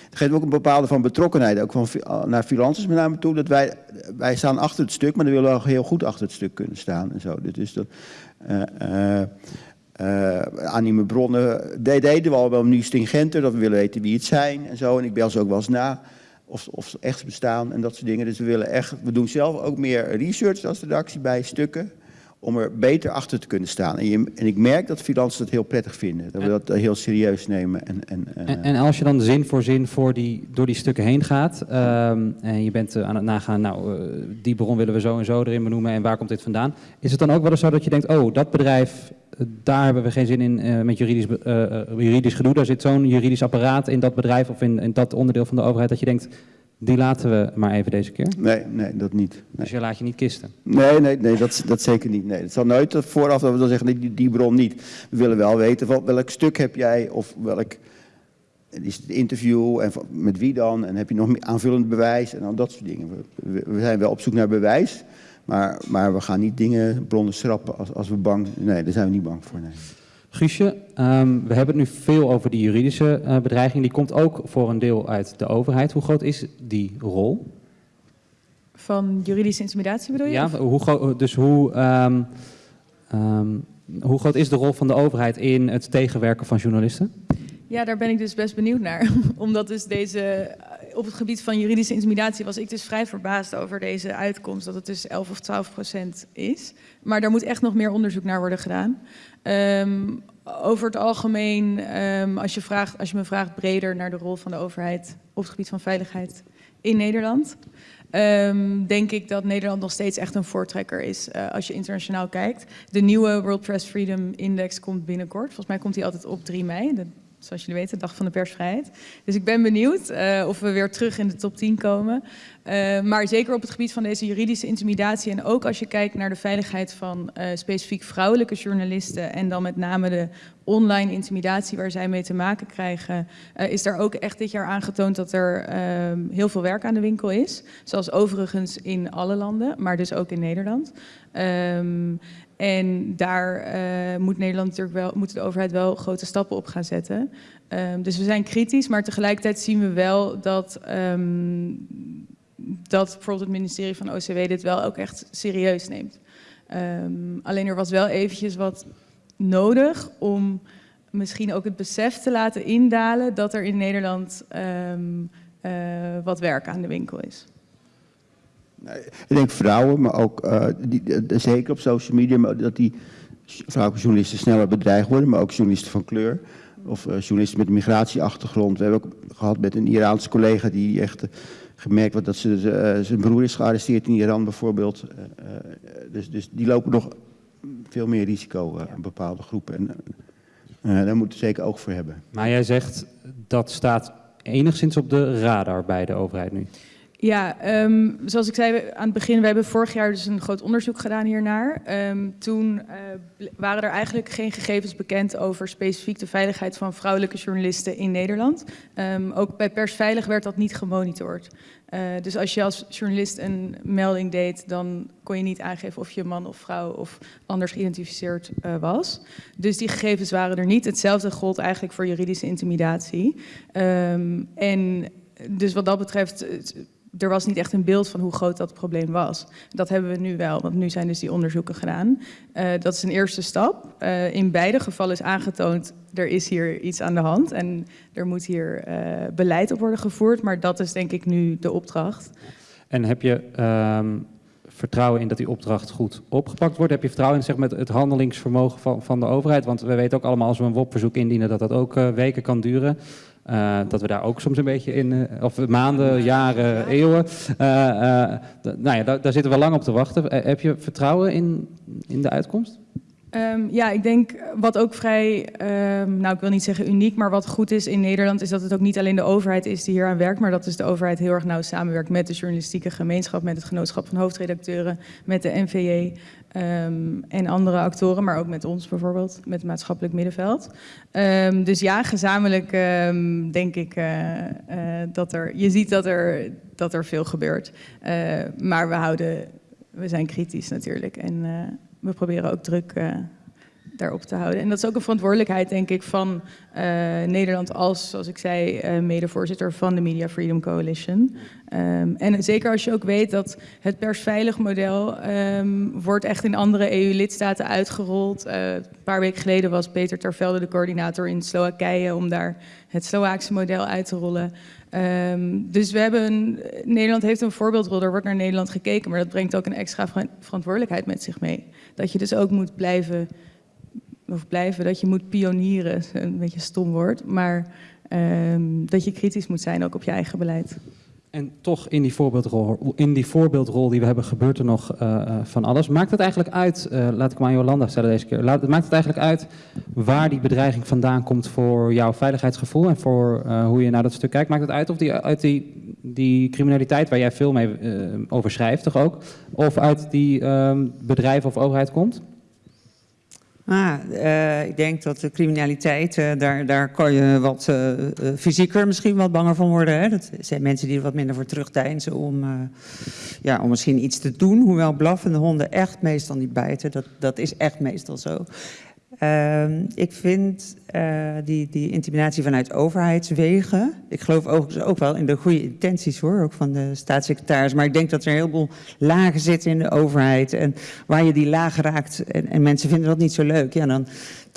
het geeft ook een bepaalde van betrokkenheid, ook van, naar freelancers met name toe. Dat wij, wij staan achter het stuk, maar dan willen we heel goed achter het stuk kunnen staan. En zo. Dus dat, anonieme bronnen de- deden we al wel nu stringenter, dat we willen weten wie het zijn en zo. En ik bel ze ook wel eens na of, of ze echt bestaan en dat soort dingen. Dus we willen echt, we doen zelf ook meer research als redactie bij stukken. Om er beter achter te kunnen staan. En, je, en ik merk dat freelancers dat heel prettig vinden. Dat we dat heel serieus nemen. En, en, eh, En, en als je dan zin voor zin voor die, door die stukken heen gaat ehm, en je bent eh, aan het nagaan, nou, eh, die bron willen we zo en zo erin benoemen en waar komt dit vandaan? Is het dan ook wel eens zo dat je denkt, oh, dat bedrijf, eh, daar hebben we geen zin in eh, met juridisch, eh, eh, juridisch gedoe, daar zit zo'n juridisch apparaat in dat bedrijf of in, in dat onderdeel van de overheid dat je denkt, die laten we maar even deze keer? Nee, nee, dat niet. Nee, Dus je laat je niet kisten. nee, nee, nee dat, dat zeker niet. Nee, het zal nooit dat vooraf dat we dan zeggen, nee, die, die bron niet. We willen wel weten van welk stuk heb jij of welk is het interview en met wie dan en heb je nog aanvullend bewijs en dan dat soort dingen. We, zijn wel op zoek naar bewijs, maar, maar we gaan niet dingen, bronnen schrappen als, als we bang Nee, daar zijn we niet bang voor. Nee. Guusje, ehm, we hebben het nu veel over die juridische eh, bedreiging. Die komt ook voor een deel uit de overheid. Hoe groot is die rol? Van juridische intimidatie bedoel je? Ja, hoe groot, dus hoe, ehm, ehm, hoe groot is de rol van de overheid in het tegenwerken van journalisten? Ja, daar ben ik dus best benieuwd naar. Omdat dus deze, op het gebied van juridische intimidatie was ik dus vrij verbaasd over deze uitkomst. Dat het dus 11 of 12 procent is. Maar daar moet echt nog meer onderzoek naar worden gedaan. Ehm, over het algemeen, ehm, als, je vraagt, als je me vraagt breder naar de rol van de overheid op het gebied van veiligheid in Nederland. ehm, denk ik dat Nederland nog steeds echt een voortrekker is eh, als je internationaal kijkt. De nieuwe World Press Freedom Index komt binnenkort. Volgens mij komt die altijd op 3 mei. Zoals jullie weten, Dag van de Persvrijheid. Dus ik ben benieuwd eh, of we weer terug in de top 10 komen. Eh, maar zeker op het gebied van deze juridische intimidatie... en ook als je kijkt naar de veiligheid van eh, specifiek vrouwelijke journalisten... en dan met name de online intimidatie waar zij mee te maken krijgen... is daar ook echt dit jaar aangetoond dat er ehm, heel veel werk aan de winkel is. Zoals overigens in alle landen, maar dus ook in Nederland. Ehm, en daar eh, moet Nederland natuurlijk wel, moet de overheid wel grote stappen op gaan zetten. Ehm, dus we zijn kritisch, maar tegelijkertijd zien we wel dat, ehm, dat bijvoorbeeld het ministerie van OCW dit wel ook echt serieus neemt. Ehm, alleen er was wel eventjes wat nodig om misschien ook het besef te laten indalen dat er in Nederland eh, wat werk aan de winkel is. Ik denk vrouwen, maar ook eh, die, eh, zeker op social media, dat die vrouwelijke journalisten sneller bedreigd worden, maar ook journalisten van kleur. Of eh, journalisten met een migratieachtergrond. We hebben ook gehad met een Iraanse collega die echt gemerkt wordt dat ze, zijn broer is gearresteerd in Iran bijvoorbeeld. Dus, dus die lopen nog veel meer risico aan bepaalde groepen. En daar moeten we zeker oog voor hebben. Maar jij zegt dat staat enigszins op de radar bij de overheid nu. Ja, ehm, zoals ik zei aan het begin, we hebben vorig jaar dus een groot onderzoek gedaan hiernaar. Ehm, toen eh, waren er eigenlijk geen gegevens bekend over specifiek de veiligheid van vrouwelijke journalisten in Nederland. Ehm, ook bij Persveilig werd dat niet gemonitord. Eh, dus als je als journalist een melding deed, dan kon je niet aangeven of je man of vrouw of anders geïdentificeerd eh, was. Dus die gegevens waren er niet. Hetzelfde gold eigenlijk voor juridische intimidatie. En dus wat dat betreft, er was niet echt een beeld van hoe groot dat probleem was. Dat hebben we nu wel, want nu zijn dus die onderzoeken gedaan. Eh, dat is een eerste stap. Eh, in beide gevallen is aangetoond, er is hier iets aan de hand en er moet hier eh, beleid op worden gevoerd. Maar dat is denk ik nu de opdracht. En heb je ehm, vertrouwen in dat die opdracht goed opgepakt wordt? Heb je vertrouwen in zeg, maar, het handelingsvermogen van, van de overheid? Want we weten ook allemaal als we een WOP-verzoek indienen dat dat ook weken kan duren. Eh, dat we daar ook soms een beetje in, eh, of maanden, jaren, eeuwen. Eh, nou ja, daar, daar zitten we lang op te wachten. Heb je vertrouwen in, in de uitkomst? Ehm, ja, ik denk wat ook vrij, ehm, nou ik wil niet zeggen uniek, maar wat goed is in Nederland is dat het ook niet alleen de overheid is die hier aan werkt, maar dat dus de overheid heel erg nauw samenwerkt met de journalistieke gemeenschap, met het genootschap van hoofdredacteuren, met de NVJ ehm, en andere actoren, maar ook met ons bijvoorbeeld, met het maatschappelijk middenveld. Ehm, dus ja, gezamenlijk ehm, denk ik eh, eh, dat er, je ziet dat er, dat er veel gebeurt. Eh, maar we houden, we zijn kritisch natuurlijk en we proberen ook druk daarop te houden. En dat is ook een verantwoordelijkheid, denk ik, van eh, Nederland als, zoals ik zei, eh, medevoorzitter van de Media Freedom Coalition. Ehm, en zeker als je ook weet dat het persveilig model ehm, wordt echt in andere EU-lidstaten uitgerold. Eh, een paar weken geleden was Peter Tervelde de coördinator in Slowakije om daar het Slovaakse model uit te rollen. Ehm, dus we hebben Nederland heeft een voorbeeldrol, er wordt naar Nederland gekeken, maar dat brengt ook een extra ver- verantwoordelijkheid met zich mee. Dat je dus ook moet blijven, of blijven, dat je moet pionieren, een beetje stom woord, maar ehm, dat je kritisch moet zijn ook op je eigen beleid. En toch in die voorbeeldrol, in die voorbeeldrol die we hebben, gebeurt er nog eh, eh, van alles. Maakt het eigenlijk uit, eh, laat ik maar aan Jolanda stellen deze keer, laat, maakt het eigenlijk uit waar die bedreiging vandaan komt voor jouw veiligheidsgevoel en voor hoe je naar dat stuk kijkt? Maakt het uit of die uit die, die criminaliteit waar jij veel mee over schrijft, toch ook, of uit die ehm, bedrijven of overheid komt? Ah, eh, ik denk dat de criminaliteit, eh, daar, daar kan je wat eh, fysieker misschien wat banger van worden. Hè? Dat zijn mensen die er wat minder voor terugdeinzen om, ja, om misschien iets te doen. Hoewel blaffende honden echt meestal niet bijten. Dat, dat is echt meestal zo. Ehm, ik vind eh, die, die intimidatie vanuit overheidswegen. Ik geloof overigens ook wel in de goede intenties hoor, ook van de staatssecretaris. Maar ik denk dat er een heleboel lagen zitten in de overheid. En waar je die lagen raakt en, en mensen vinden dat niet zo leuk. Ja, dan,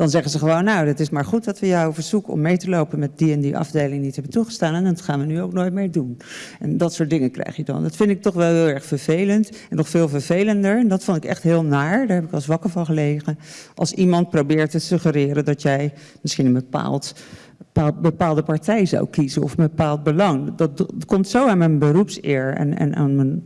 dan zeggen ze gewoon, nou, het is maar goed dat we jou verzoeken om mee te lopen met die en die afdeling niet hebben toegestaan. En dat gaan we nu ook nooit meer doen. En dat soort dingen krijg je dan. Dat vind ik toch wel heel erg vervelend. En nog veel vervelender, en dat vond ik echt heel naar, daar heb ik als wakker van gelegen. Als iemand probeert te suggereren dat jij misschien een bepaald bepaald- bepaalde partij zou kiezen of een bepaald belang. Dat, dat komt zo aan mijn beroepseer en, en aan mijn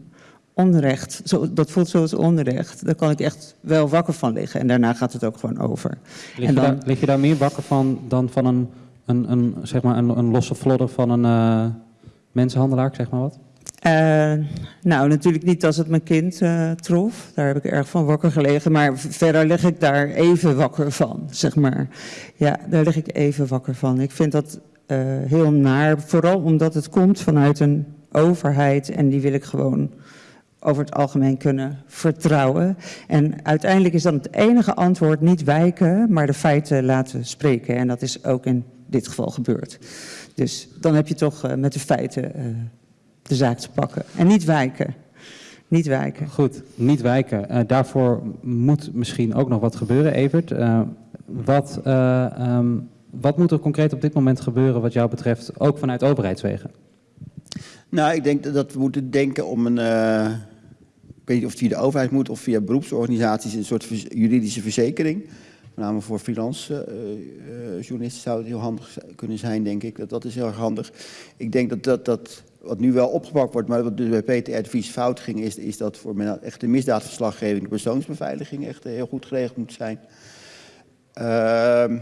onrecht. Zo, dat voelt zoals onrecht. Daar kan ik echt wel wakker van liggen. En daarna gaat het ook gewoon over. Lig, En je, dan- daar, lig je daar meer wakker van dan van een, een, een, zeg maar een, een losse flodder van een eh, mensenhandelaar, zeg maar wat? Eh, nou, natuurlijk niet als het mijn kind eh, trof. Daar heb ik erg van wakker gelegen. Maar verder lig ik daar even wakker van, zeg maar. Ja, daar lig ik even wakker van. Ik vind dat heel naar. Vooral omdat het komt vanuit een overheid. En die wil ik gewoon over het algemeen kunnen vertrouwen. En uiteindelijk is dan het enige antwoord niet wijken, maar de feiten laten spreken. En dat is ook in dit geval gebeurd. Dus dan heb je toch eh, met de feiten eh, de zaak te pakken. En niet wijken. Niet wijken. Goed, niet wijken. Eh, daarvoor moet misschien ook nog wat gebeuren, Evert. Eh, wat, eh, ehm, wat moet er concreet op dit moment gebeuren wat jou betreft, ook vanuit overheidswegen? Nou, ik denk dat- dat we moeten denken om een. Weet niet of het via de overheid moet of via beroepsorganisaties, een soort juridische verzekering. Met name voor freelance eh, eh, journalisten zou het heel handig kunnen zijn, denk ik. Dat, dat is heel erg handig. Ik denk dat, dat, dat wat nu wel opgepakt wordt, maar wat dus bij Peter Vries fout ging, is, is dat voor men echt de misdaadverslaggeving, de persoonsbeveiliging echt eh, heel goed geregeld moet zijn. Ehm,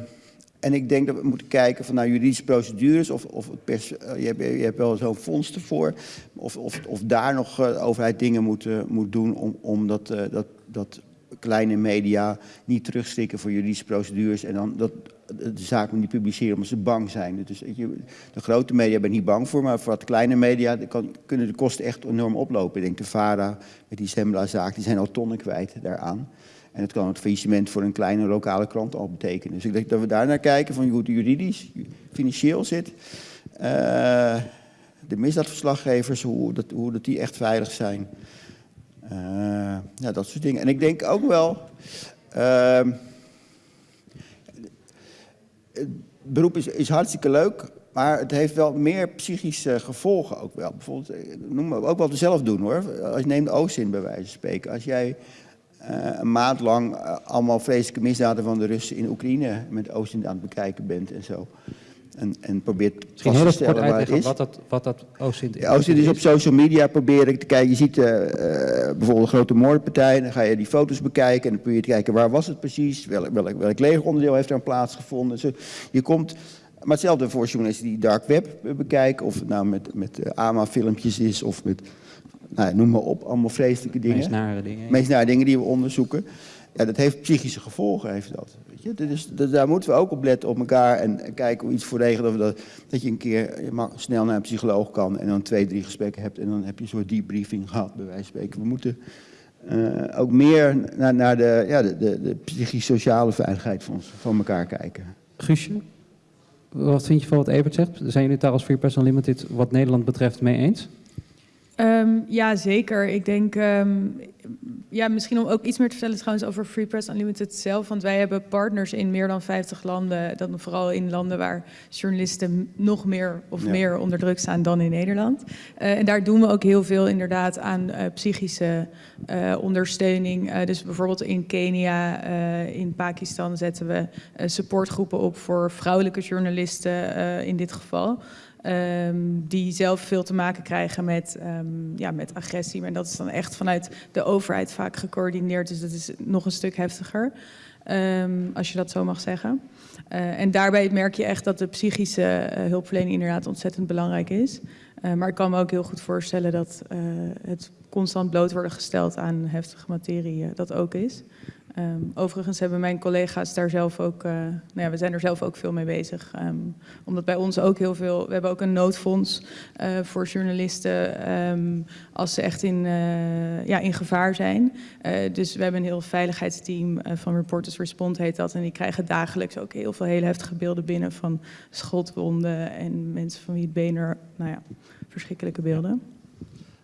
en ik denk dat we moeten kijken van nou, juridische procedures of, of pers, eh, je, hebt, je hebt wel zo'n fonds ervoor. Of, of, of daar nog eh, de overheid dingen moet, eh, moet doen om, om dat, eh, dat, dat kleine media niet terugstikken voor juridische procedures. En dan dat, de zaak moet niet publiceren omdat ze bang zijn. Dus de grote media ben niet bang voor, maar voor wat kleine media kan, kunnen de kosten echt enorm oplopen. Ik denk de VARA met die Sembla-zaak, die zijn al tonnen kwijt daaraan. En het kan het faillissement voor een kleine lokale krant al betekenen. Dus ik denk dat we daar naar kijken van hoe het juridisch, financieel zit. Eh, de misdaadverslaggevers, hoe dat, hoe dat die echt veilig zijn. Eh, ja, dat soort dingen. En ik denk ook wel. ehm, het beroep is, is hartstikke leuk, maar het heeft wel meer psychische gevolgen ook wel. Bijvoorbeeld, eh, noem maar, ook wel te zelf doen hoor. Als je neemt Oostin bij wijze van spreken. Als jij een maand lang eh, allemaal vreselijke misdaden van de Russen in Oekraïne met Oostin aan het bekijken bent en zo. En, en probeert Misschien heel te kort stellen uitleggen is. wat dat, wat dat OSINT je dus op social media proberen te kijken, je ziet eh, eh, bijvoorbeeld een grote moordpartij, dan ga je die foto's bekijken en dan probeer je te kijken waar was het precies, welk, welk, welk legeronderdeel heeft er aan plaatsgevonden. Zo, je komt, maar hetzelfde voor journalisten die dark web bekijken, of het nou met, met eh, AMA-filmpjes is of met, nou, noem maar op, allemaal vreselijke dingen. meest nare dingen. meest naar dingen die we onderzoeken. Ja, dat heeft psychische gevolgen, heeft dat. Weet je? Dus, dus daar moeten we ook op letten op elkaar en, en kijken hoe iets voor regelen. Dat, dat, dat je een keer je mag snel naar een psycholoog kan en dan twee, drie gesprekken hebt. En dan heb je een soort debriefing gehad, bij wijze van spreken. We moeten eh, ook meer naar, naar de, ja, de, de, de psychisch-sociale veiligheid van, ons- van elkaar kijken. Guusje, wat vind je van wat Evert zegt? Zijn jullie het daar als Free Press Unlimited wat Nederland betreft mee eens? Ehm, ja, zeker. Ik denk, ehm, ja, misschien om ook iets meer te vertellen trouwens over Free Press Unlimited zelf. Want wij hebben partners in meer dan 50 landen. Dan vooral in landen waar journalisten nog meer of Ja. meer onder druk staan dan in Nederland. Eh, en daar doen we ook heel veel inderdaad aan eh, psychische eh, ondersteuning. Dus bijvoorbeeld in Kenia, in Pakistan zetten we supportgroepen op voor vrouwelijke journalisten in dit geval. Ehm, die zelf veel te maken krijgen met, ehm, ja, met agressie. Maar dat is dan echt vanuit de overheid vaak gecoördineerd. Dus dat is nog een stuk heftiger, ehm, als je dat zo mag zeggen. Eh, en daarbij merk je echt dat de psychische eh, hulpverlening inderdaad ontzettend belangrijk is. Eh, maar ik kan me ook heel goed voorstellen dat het constant bloot worden gesteld aan heftige materie dat ook is. Ehm, overigens hebben mijn collega's daar zelf ook, eh, nou ja, we zijn er zelf ook veel mee bezig. Ehm, omdat bij ons ook heel veel, we hebben ook een noodfonds eh, voor journalisten ehm, als ze echt in, eh, ja, in gevaar zijn. Dus we hebben een heel veiligheidsteam van Reporters Respond heet dat. En die krijgen dagelijks ook heel veel hele heftige beelden binnen van schotwonden en mensen van wie het been er, nou ja, verschrikkelijke beelden.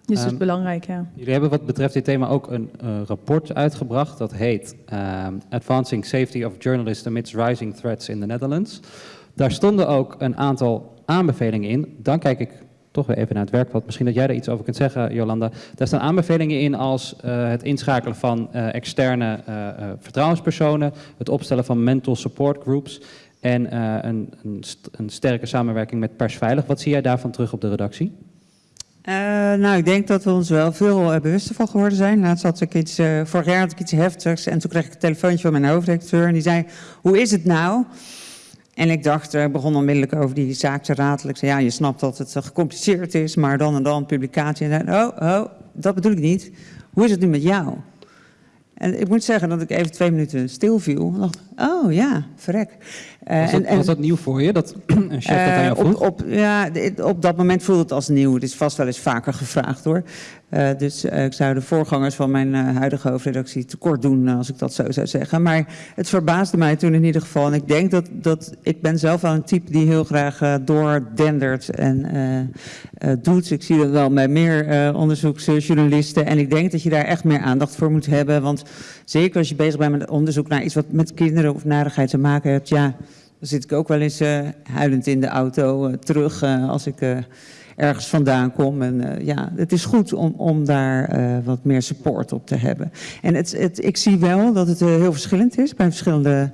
Dus het Ehm, is belangrijk, ja. Jullie hebben wat betreft dit thema ook een eh, rapport uitgebracht. Dat heet ehm, Advancing Safety of Journalists Amidst Rising Threats in the Netherlands. Daar stonden ook een aantal aanbevelingen in. Dan kijk ik toch weer even naar het werkveld. Misschien dat jij daar iets over kunt zeggen, Jolanda. Daar staan aanbevelingen in als eh, het inschakelen van eh, externe vertrouwenspersonen, het opstellen van mental support groups en een, een, st- een sterke samenwerking met Persveilig. Wat zie jij daarvan terug op de redactie? Eh, nou, ik denk dat we ons wel veel eh, bewuster van geworden zijn. Laatst had ik iets, eh, vorig jaar had ik iets heftigs en toen kreeg ik een telefoontje van mijn hoofdredacteur en die zei, hoe is het nou? En ik dacht, ik begon onmiddellijk over die zaak te ratelen. Ik zei, ja, je snapt dat het gecompliceerd is, maar dan en dan publicatie. En hij, oh, oh, dat bedoel ik niet. Hoe is het nu met jou? En ik moet zeggen dat ik even twee minuten stil viel. En dacht, oh ja, verrek. Eh, Was dat, en- en- was dat nieuw voor je, dat een chef dat aan jou eh, vroeg? op, op, ja, op dat moment voelde het als nieuw. Het is vast wel eens vaker gevraagd hoor. Eh, dus ik zou de voorgangers van mijn huidige hoofdredactie tekort doen als ik dat zo zou zeggen. Maar het verbaasde mij toen in ieder geval. En ik denk dat, dat ik ben zelf wel een type die heel graag doordendert en doet. Ik zie dat wel bij meer onderzoeksjournalisten. En ik denk dat je daar echt meer aandacht voor moet hebben. Want zeker als je bezig bent met onderzoek naar iets wat met kinderen of narigheid te maken hebt. Ja, dan zit ik ook wel eens eh, huilend in de auto eh, terug eh, als ik ergens vandaan kom. En ja, het is goed om, om daar wat meer support op te hebben. En het, het, ik zie wel dat het heel verschillend is bij verschillende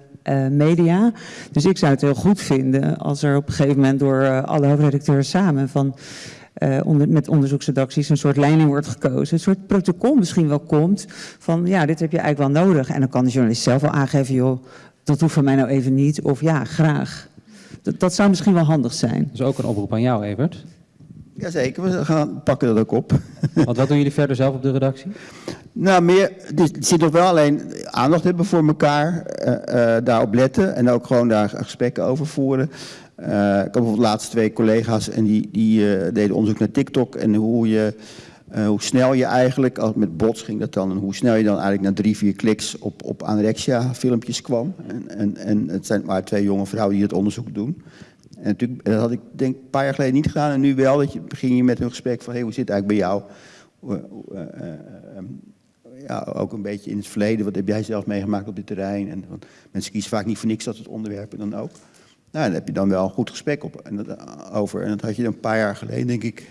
media. Dus ik zou het heel goed vinden als er op een gegeven moment door alle hoofdredacteurs samen van... eh, onder, met onderzoeksredacties een soort leiding wordt gekozen. Een soort protocol misschien wel komt van ja, dit heb je eigenlijk wel nodig. En dan kan de journalist zelf wel aangeven, joh, dat hoeft van mij nou even niet, of ja, graag. Dat, dat zou misschien wel handig zijn. Dus ook een oproep aan jou, Evert. Jazeker, we gaan pakken dat ook op. Want wat doen jullie verder zelf op de redactie? Nou, meer, dus er zit nog wel alleen aandacht hebben voor elkaar, eh, eh, daarop letten en ook gewoon daar gesprekken over voeren. Eh, ik had bijvoorbeeld laatst twee collega's en die, die eh, deden onderzoek naar TikTok en hoe, je, eh, hoe snel je eigenlijk, als met bots ging dat dan, en hoe snel je dan eigenlijk na drie, vier kliks op, op anorexia filmpjes kwam. En, en, en het zijn maar twee jonge vrouwen die het onderzoek doen. En natuurlijk, dat had ik denk een paar jaar geleden niet gedaan en nu wel. Dat je, begin je met een gesprek van, hey, hoe zit het eigenlijk bij jou? Hoe- hoe, eh, eh, eh, ja, ook een beetje in het verleden. Wat heb jij zelf meegemaakt op dit terrein? En, mensen kiezen vaak niet voor niks dat het onderwerpen dan ook. Nou, daar heb je dan wel een goed gesprek op, en dat, over. En dat had je een paar jaar geleden, denk ik,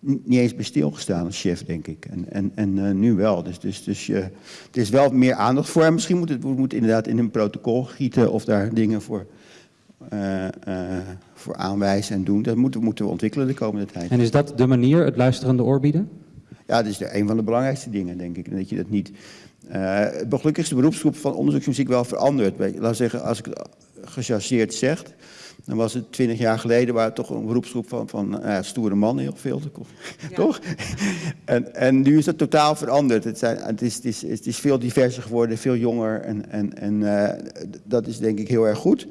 niet eens bij stilgestaan als chef, denk ik. En, en, en eh, nu wel. Dus, dus, dus je, er is wel meer aandacht voor. En misschien moet het we moeten inderdaad in een protocol gieten of daar dingen voor, eh, eh, voor aanwijzen en doen. Dat moeten, moeten we ontwikkelen de komende tijd. En is dat de manier, het luisterende oor bieden? Ja, dat is de, een van de belangrijkste dingen, denk ik. Dat je dat niet. eh gelukkig is de beroepsgroep van onderzoeksmuziek wel veranderd. Laat zeggen, als ik gechargeerd zeg, dan was het twintig jaar geleden waar het toch een beroepsgroep van, van nou ja, stoere mannen heel veel. Toch? En, en nu is dat totaal veranderd. Het, zijn, het, is, het, is, het is veel diverser geworden, veel jonger. En, en, en eh, dat is denk ik heel erg goed.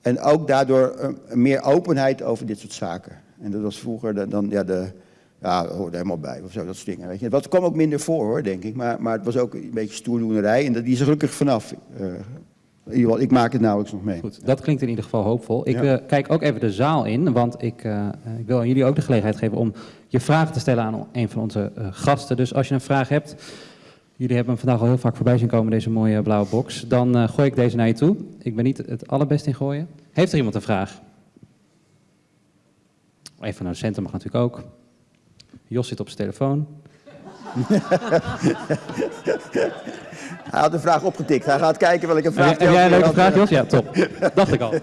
En ook daardoor eh, meer openheid over dit soort zaken. En dat was vroeger de- dan, ja, de, ja, dat hoorde helemaal bij, of zo, dat soort dingen. Weet je. Dat kwam ook minder voor, hoor, denk ik. Maar, maar het was ook een beetje stoerdoenerij. En dat, die is er gelukkig vanaf. Eh, in ieder geval, ik maak het nauwelijks nog mee. Goed, dat klinkt in ieder geval hoopvol. Ik Ja. eh, kijk ook even de zaal in, want ik, eh, ik wil aan jullie ook de gelegenheid geven om je vragen te stellen aan een van onze eh, gasten. Dus als je een vraag hebt, jullie hebben hem vandaag al heel vaak voorbij zien komen, deze mooie blauwe box, dan gooi ik deze naar je toe. Ik ben niet het allerbest in gooien. Heeft er iemand een vraag? Even van de docenten mag natuurlijk ook. Jos zit op zijn telefoon. Hij had de vraag opgetikt. Hij gaat kijken welke vraag heb jij een leuke vraag, Jos? Ja, top. Dacht ik al.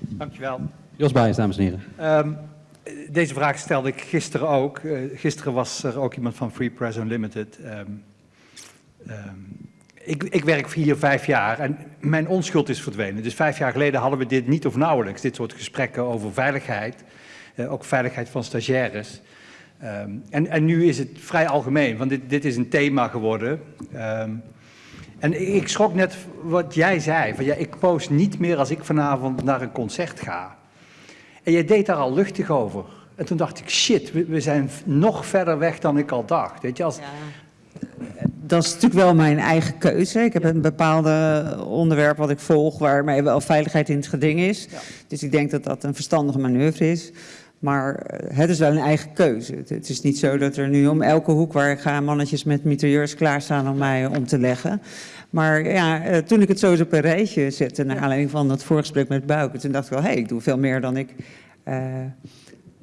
Dankjewel. Jos Baijens, dames en heren. Ehm, deze vraag stelde ik gisteren ook. Eh, gisteren was er ook iemand van Free Press Unlimited. Ehm, ehm, ik, ik werk vier, vijf jaar en mijn onschuld is verdwenen. Dus vijf jaar geleden hadden we dit niet of nauwelijks. Dit soort gesprekken over veiligheid. eh, ook veiligheid van stagiaires. Ehm, en, en nu is het vrij algemeen, want dit, dit is een thema geworden. Ehm, en ik schrok net wat jij zei. Van, ja, ik post niet meer als ik vanavond naar een concert ga. En jij deed daar al luchtig over. En toen dacht ik, shit, we, we zijn nog verder weg dan ik al dacht. Weet je, als, Dat is natuurlijk wel mijn eigen keuze. Ik heb een bepaalde onderwerp wat ik volg waarmee wel veiligheid in het geding is. Dus ik denk dat dat een verstandige manoeuvre is. Maar eh, het is wel een eigen keuze. Het, het is niet zo dat er nu om elke hoek waar ik ga mannetjes met mitrailleurs klaarstaan om mij eh, om te leggen. Maar ja, eh, toen ik het zo eens op een rijtje zette, naar aanleiding van dat voorgesprek met Bouke, toen dacht ik wel, hé, hey, ik doe veel meer dan ik,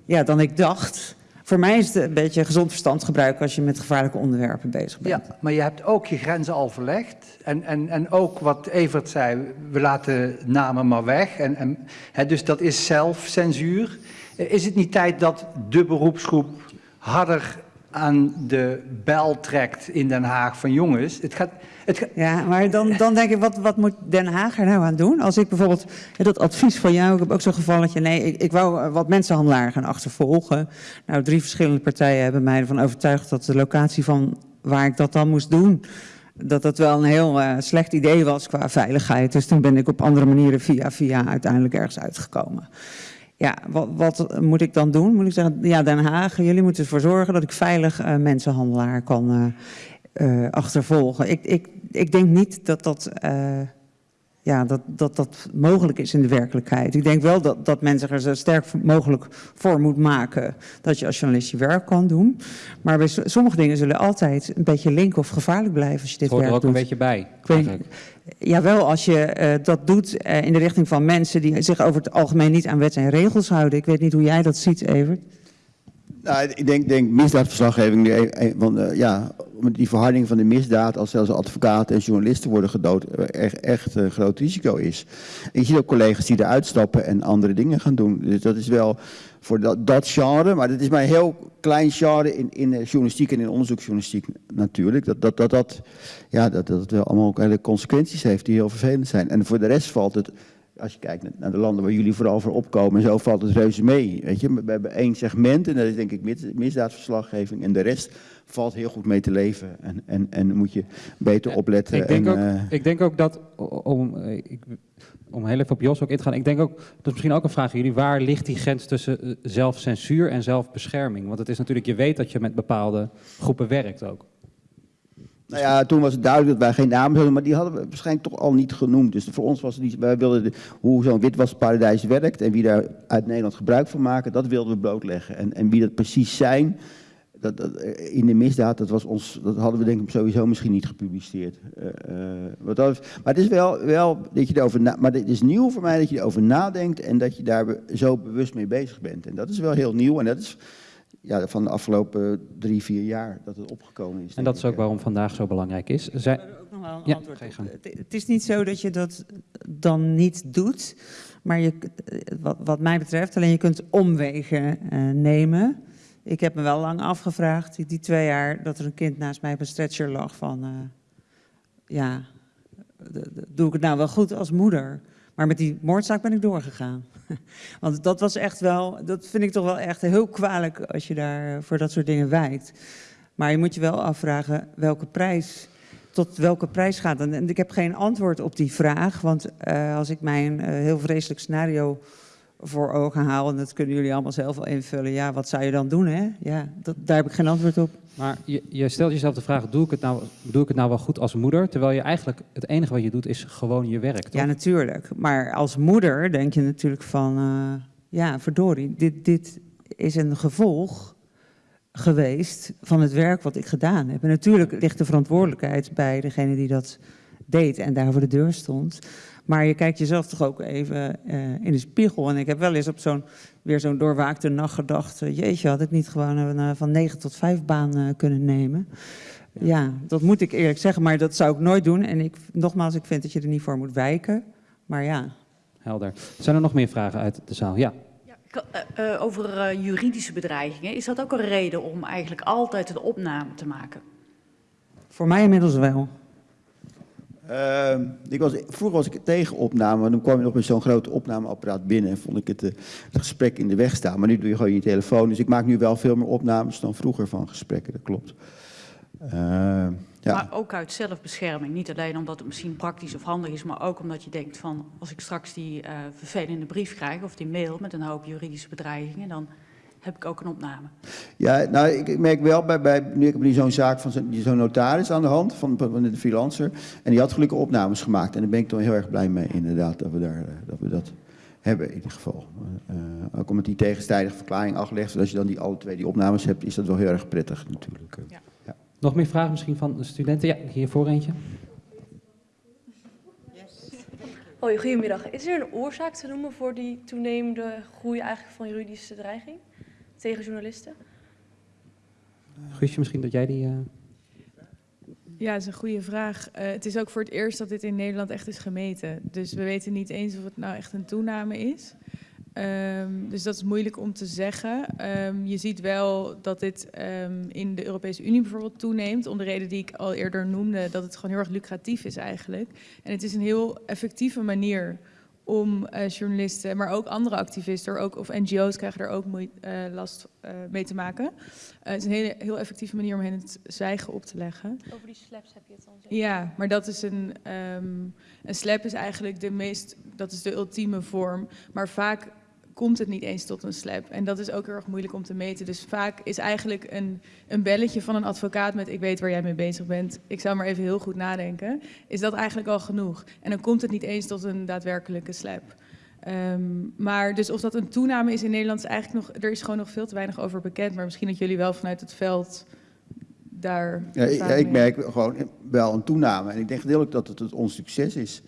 ja, dan ik dacht. Voor mij is het een beetje gezond verstand gebruiken als je met gevaarlijke onderwerpen bezig bent. ja, maar je hebt ook je grenzen al verlegd. En, en, en ook wat Evert zei, we laten namen maar weg. En, en, hè, dus dat is zelfcensuur. Is het niet tijd dat de beroepsgroep harder aan de bel trekt in Den Haag van jongens? Het gaat, het Ja, maar dan, dan denk ik, wat, wat moet Den Haag er nou aan doen? Als ik bijvoorbeeld dat advies van jou, ik heb ook zo'n gevalletje, nee, ik, ik wou eh, wat mensenhandelaren gaan achtervolgen. Nou, drie verschillende partijen hebben mij ervan overtuigd dat de locatie van waar ik dat dan moest doen, dat dat wel een heel eh, slecht idee was qua veiligheid. Dus toen ben ik op andere manieren via via uiteindelijk ergens uitgekomen. Ja, wat, wat moet ik dan doen? Moet ik zeggen, ja, Den Haag, jullie moeten ervoor zorgen dat ik veilig eh, mensenhandelaar kan eh, eh, achtervolgen. Ik, ik, ik denk niet dat dat, ja, dat, dat dat mogelijk is in de werkelijkheid. Ik denk wel dat, dat men zich er zo sterk mogelijk voor moet maken dat je als journalist je werk kan doen. Maar bij so- sommige dingen zullen altijd een beetje link of gevaarlijk blijven als je dit Het hoort er werk ook een doet. beetje bij. Ik weet-. Jawel, als je eh, dat doet eh, in de richting van mensen die zich over het algemeen niet aan wet en regels houden. Ik weet niet hoe jij dat ziet, Evert. Nou, ik denk, denk misdaadverslaggeving, nu want, eh, ja, die verharding van de misdaad, als zelfs advocaten en journalisten worden gedood, eh, echt, echt een groot risico is. Je ziet ook collega's die eruit stappen en andere dingen gaan doen. Dus dat is wel voor dat, dat genre, maar dat is maar een heel klein genre in, in de journalistiek en in onderzoeksjournalistiek natuurlijk. Dat dat, dat, dat, ja, dat, dat wel allemaal ook hele consequenties heeft die heel vervelend zijn. En voor de rest valt het als je kijkt naar de landen waar jullie vooral voor opkomen, en zo valt het reuze mee. Weet je? We hebben één segment en dat is denk ik misdaadverslaggeving. En de rest valt heel goed mee te leven. En, en, en moet je beter opletten. Ik denk, en, ook, eh, ik denk ook dat, om, eh, ik, om heel even op Jos ook in te gaan, ik denk ook, dat is misschien ook een vraag aan jullie, waar ligt die grens tussen eh, zelfcensuur en zelfbescherming? Want het is natuurlijk, je weet dat je met bepaalde groepen werkt ook. Nou ja, toen was het duidelijk dat wij geen namen hadden, maar die hadden we waarschijnlijk toch al niet genoemd. Dus voor ons was het niet, wij wilden de, hoe zo'n witwasparadijs werkt en wie daar uit Nederland gebruik van maken, dat wilden we blootleggen. En, en wie dat precies zijn, dat, dat, eh, in de misdaad, dat, was ons, dat hadden we denk ik sowieso misschien niet gepubliceerd. Uh, uh, wat dat, maar het is wel, wel dat je erover maar het is nieuw voor mij dat je erover nadenkt en dat je daar zo bewust mee bezig bent. En dat is wel heel nieuw en dat is ja, van de afgelopen drie, vier jaar dat het opgekomen is. En dat is ook waarom vandaag zo belangrijk is. Zij... ook nog wel een Ja, antwoord. Het, is niet zo dat je dat dan niet doet, maar je, wat, wat mij betreft, alleen je kunt omwegen eh, nemen. Ik heb me wel lang afgevraagd, die, die twee jaar dat er een kind naast mij op een stretcher lag, van eh, ja, doe ik het nou wel goed als moeder? Maar met die moordzaak ben ik doorgegaan. Want dat was echt wel, dat vind ik toch wel echt heel kwalijk als je daar voor dat soort dingen wijkt. Maar je moet je wel afvragen welke prijs, tot welke prijs gaat. En ik heb geen antwoord op die vraag, want eh, als ik mij een eh, heel vreselijk scenario voor ogen haal, en dat kunnen jullie allemaal zelf wel invullen, ja, wat zou je dan doen, hè? Ja, dat, daar heb ik geen antwoord op. Maar je, je stelt jezelf de vraag, doe ik, het nou, doe ik het nou wel goed als moeder? Terwijl je eigenlijk, het enige wat je doet is gewoon je werk, toch? Ja, natuurlijk. Maar als moeder denk je natuurlijk van, eh, ja, verdorie, dit, dit is een gevolg geweest van het werk wat ik gedaan heb. En natuurlijk ligt de verantwoordelijkheid bij degene die dat deed en daar voor de deur stond. Maar je kijkt jezelf toch ook even eh, in de spiegel. En ik heb wel eens op zo'n, weer zo'n doorwaakte nacht gedacht... eh, jeetje, had ik niet gewoon een eh, van 9 tot 5 baan eh, kunnen nemen... Ja, dat moet ik eerlijk zeggen, maar dat zou ik nooit doen. En ik, nogmaals, ik vind dat je er niet voor moet wijken. Maar ja, Helder. Zijn er nog meer vragen uit de zaal? Ja. Ja, over eh, juridische bedreigingen, is dat ook een reden om eigenlijk altijd een opname te maken? voor mij inmiddels wel. Uh, ik was, vroeger was ik tegen opname, maar dan kwam je nog met zo'n groot opnameapparaat binnen en vond ik het, eh, het gesprek in de weg staan. Maar nu doe je gewoon je telefoon, dus ik maak nu wel veel meer opnames dan vroeger van gesprekken, dat klopt. Uh, ja. Maar ook uit zelfbescherming. Niet alleen omdat het misschien praktisch of handig is, maar ook omdat je denkt van als ik straks die uh, vervelende brief krijg of die mail met een hoop juridische bedreigingen, dan heb ik ook een opname. Ja, nou, ik merk wel, bij, bij, nu ik heb nu zo'n zaak van zo'n zo notaris aan de hand, van, van de freelancer, en die had gelukkig opnames gemaakt. En daar ben ik toch heel erg blij mee, inderdaad, dat we, daar, uh, dat, we dat hebben in ieder geval. Uh, ook omdat die tegenstrijdige verklaring aflegt, zodat je dan die, alle twee die opnames hebt, is dat wel heel erg prettig natuurlijk. Ja. Ja. Nog meer vragen misschien van de studenten? Ja, hiervoor eentje. Hoi, goedemiddag. Is er een oorzaak te noemen voor die toenemende groei eigenlijk van juridische dreiging tegen journalisten? Guusje, misschien dat jij die... Uh... Ja, dat is een goede vraag. Uh, het is ook voor het eerst dat dit in Nederland echt is gemeten. Dus we weten niet eens of het nou echt een toename is. Um, dus dat is moeilijk om te zeggen. Um, je ziet wel dat dit um, in de Europese Unie bijvoorbeeld toeneemt. Om de reden die ik al eerder noemde, dat het gewoon heel erg lucratief is eigenlijk. En het is een heel effectieve manier om uh, journalisten, maar ook andere activisten, ook, of NGO's krijgen er ook moe, uh, last uh, mee te maken. het is een hele, heel effectieve manier om hen het zwijgen op te leggen. Over die slaps heb je het dan zeker? Ja, maar dat is een, um, een slap is eigenlijk de meest, dat is de ultieme vorm. Maar vaak komt het niet eens tot een slap. En dat is ook heel erg moeilijk om te meten. Dus vaak is eigenlijk een, een belletje van een advocaat met ik weet waar jij mee bezig bent. Ik zou maar even heel goed nadenken. Is dat eigenlijk al genoeg? En dan komt het niet eens tot een daadwerkelijke slap. Um, maar dus of dat een toename is in Nederland is eigenlijk nog, er is gewoon nog veel te weinig over bekend. Maar misschien dat jullie wel vanuit het veld daar. Ja, ik, ik merk gewoon wel een toename. En ik denk gedeeltelijk dat het, het ons succes is.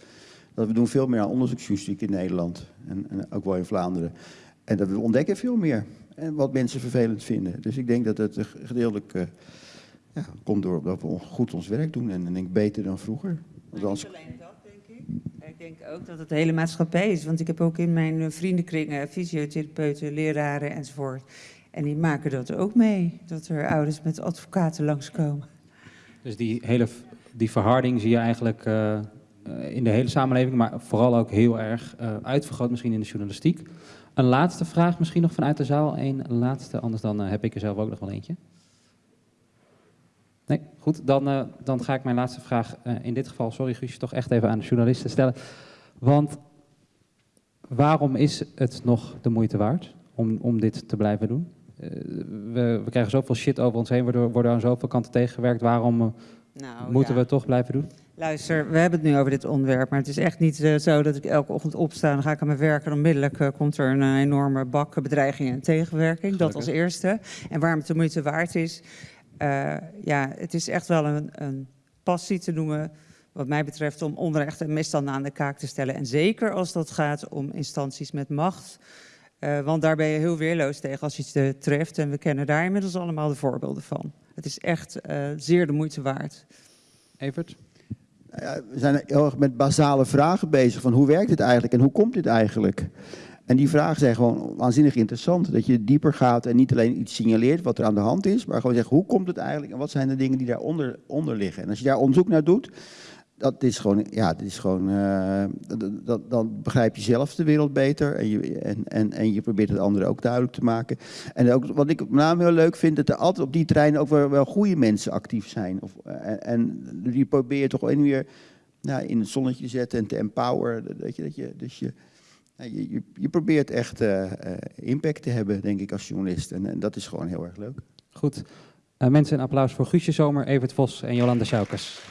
Dat we doen veel meer aan onderzoeksjournalistiek in Nederland en, en, ook wel in Vlaanderen. En dat we ontdekken veel meer. En wat mensen vervelend vinden. Dus ik denk dat het gedeeltelijk uh, ja, komt door dat we goed ons werk doen en, en denk beter dan vroeger. Want Maar anders- niet alleen dat, denk ik. Ik denk ook dat het de hele maatschappij is. Want ik heb ook in mijn eh, vriendenkringen fysiotherapeuten, leraren enzovoort. En die maken dat ook mee. Dat er ouders met advocaten langskomen. Dus die hele die verharding zie je eigenlijk eh, eh, in de hele samenleving, maar vooral ook heel erg eh, uitvergroot misschien in de journalistiek. Een laatste vraag misschien nog vanuit de zaal. Een laatste, anders dan eh, heb ik er zelf ook nog wel eentje. Nee, goed. Dan, eh, dan ga ik mijn laatste vraag eh, in dit geval, sorry Guusje, toch echt even aan de journalisten stellen. Want waarom is het nog de moeite waard om, om dit te blijven doen? Eh, we, we krijgen zoveel shit over ons heen, waardoor worden aan zoveel kanten tegengewerkt. Waarom eh, Nou, moeten ja. we het toch blijven doen? Luister, we hebben het nu over dit onderwerp, maar het is echt niet eh, zo dat ik elke ochtend opsta en dan ga ik aan mijn werk en onmiddellijk eh, komt er een eh, enorme bak bedreigingen en tegenwerking. Dat als eerste. En waarom het de moeite waard is, ja, het is echt wel een, een passie te noemen, wat mij betreft, om onrecht en misstanden aan de kaak te stellen. En zeker als dat gaat om instanties met macht. Want daar ben je heel weerloos tegen als eh, treft. En we kennen daar inmiddels allemaal de voorbeelden van. Het is echt zeer de moeite waard. Evert? Nou we zijn heel erg met basale vragen bezig van hoe werkt dit eigenlijk en hoe komt dit eigenlijk? En die vragen zijn gewoon waanzinnig interessant. Dat je dieper gaat en niet alleen iets signaleert wat er aan de hand is, maar gewoon zegt hoe komt het eigenlijk en wat zijn de dingen die daaronder onder liggen. En als je daar onderzoek naar doet, dat is gewoon, ja, dit is gewoon, eh, dat, dat- dan begrijp je zelf de wereld beter en je, en, en, en je probeert het anderen ook duidelijk te maken. En ook, wat ik met name heel leuk vind, dat er altijd op die terreinen ook wel, goede mensen actief zijn. Of, eh, en, die probeer je toch wel weer nou, in het zonnetje te zetten en te empoweren. Dat je, dat je, dus je, nou, je, je, je probeert echt eh, impact te hebben, denk ik, als journalist. En, dat is gewoon heel erg leuk. Goed. Mensen, een applaus voor Guusje Zomer, Evert Vos en Jolanda Schaukes.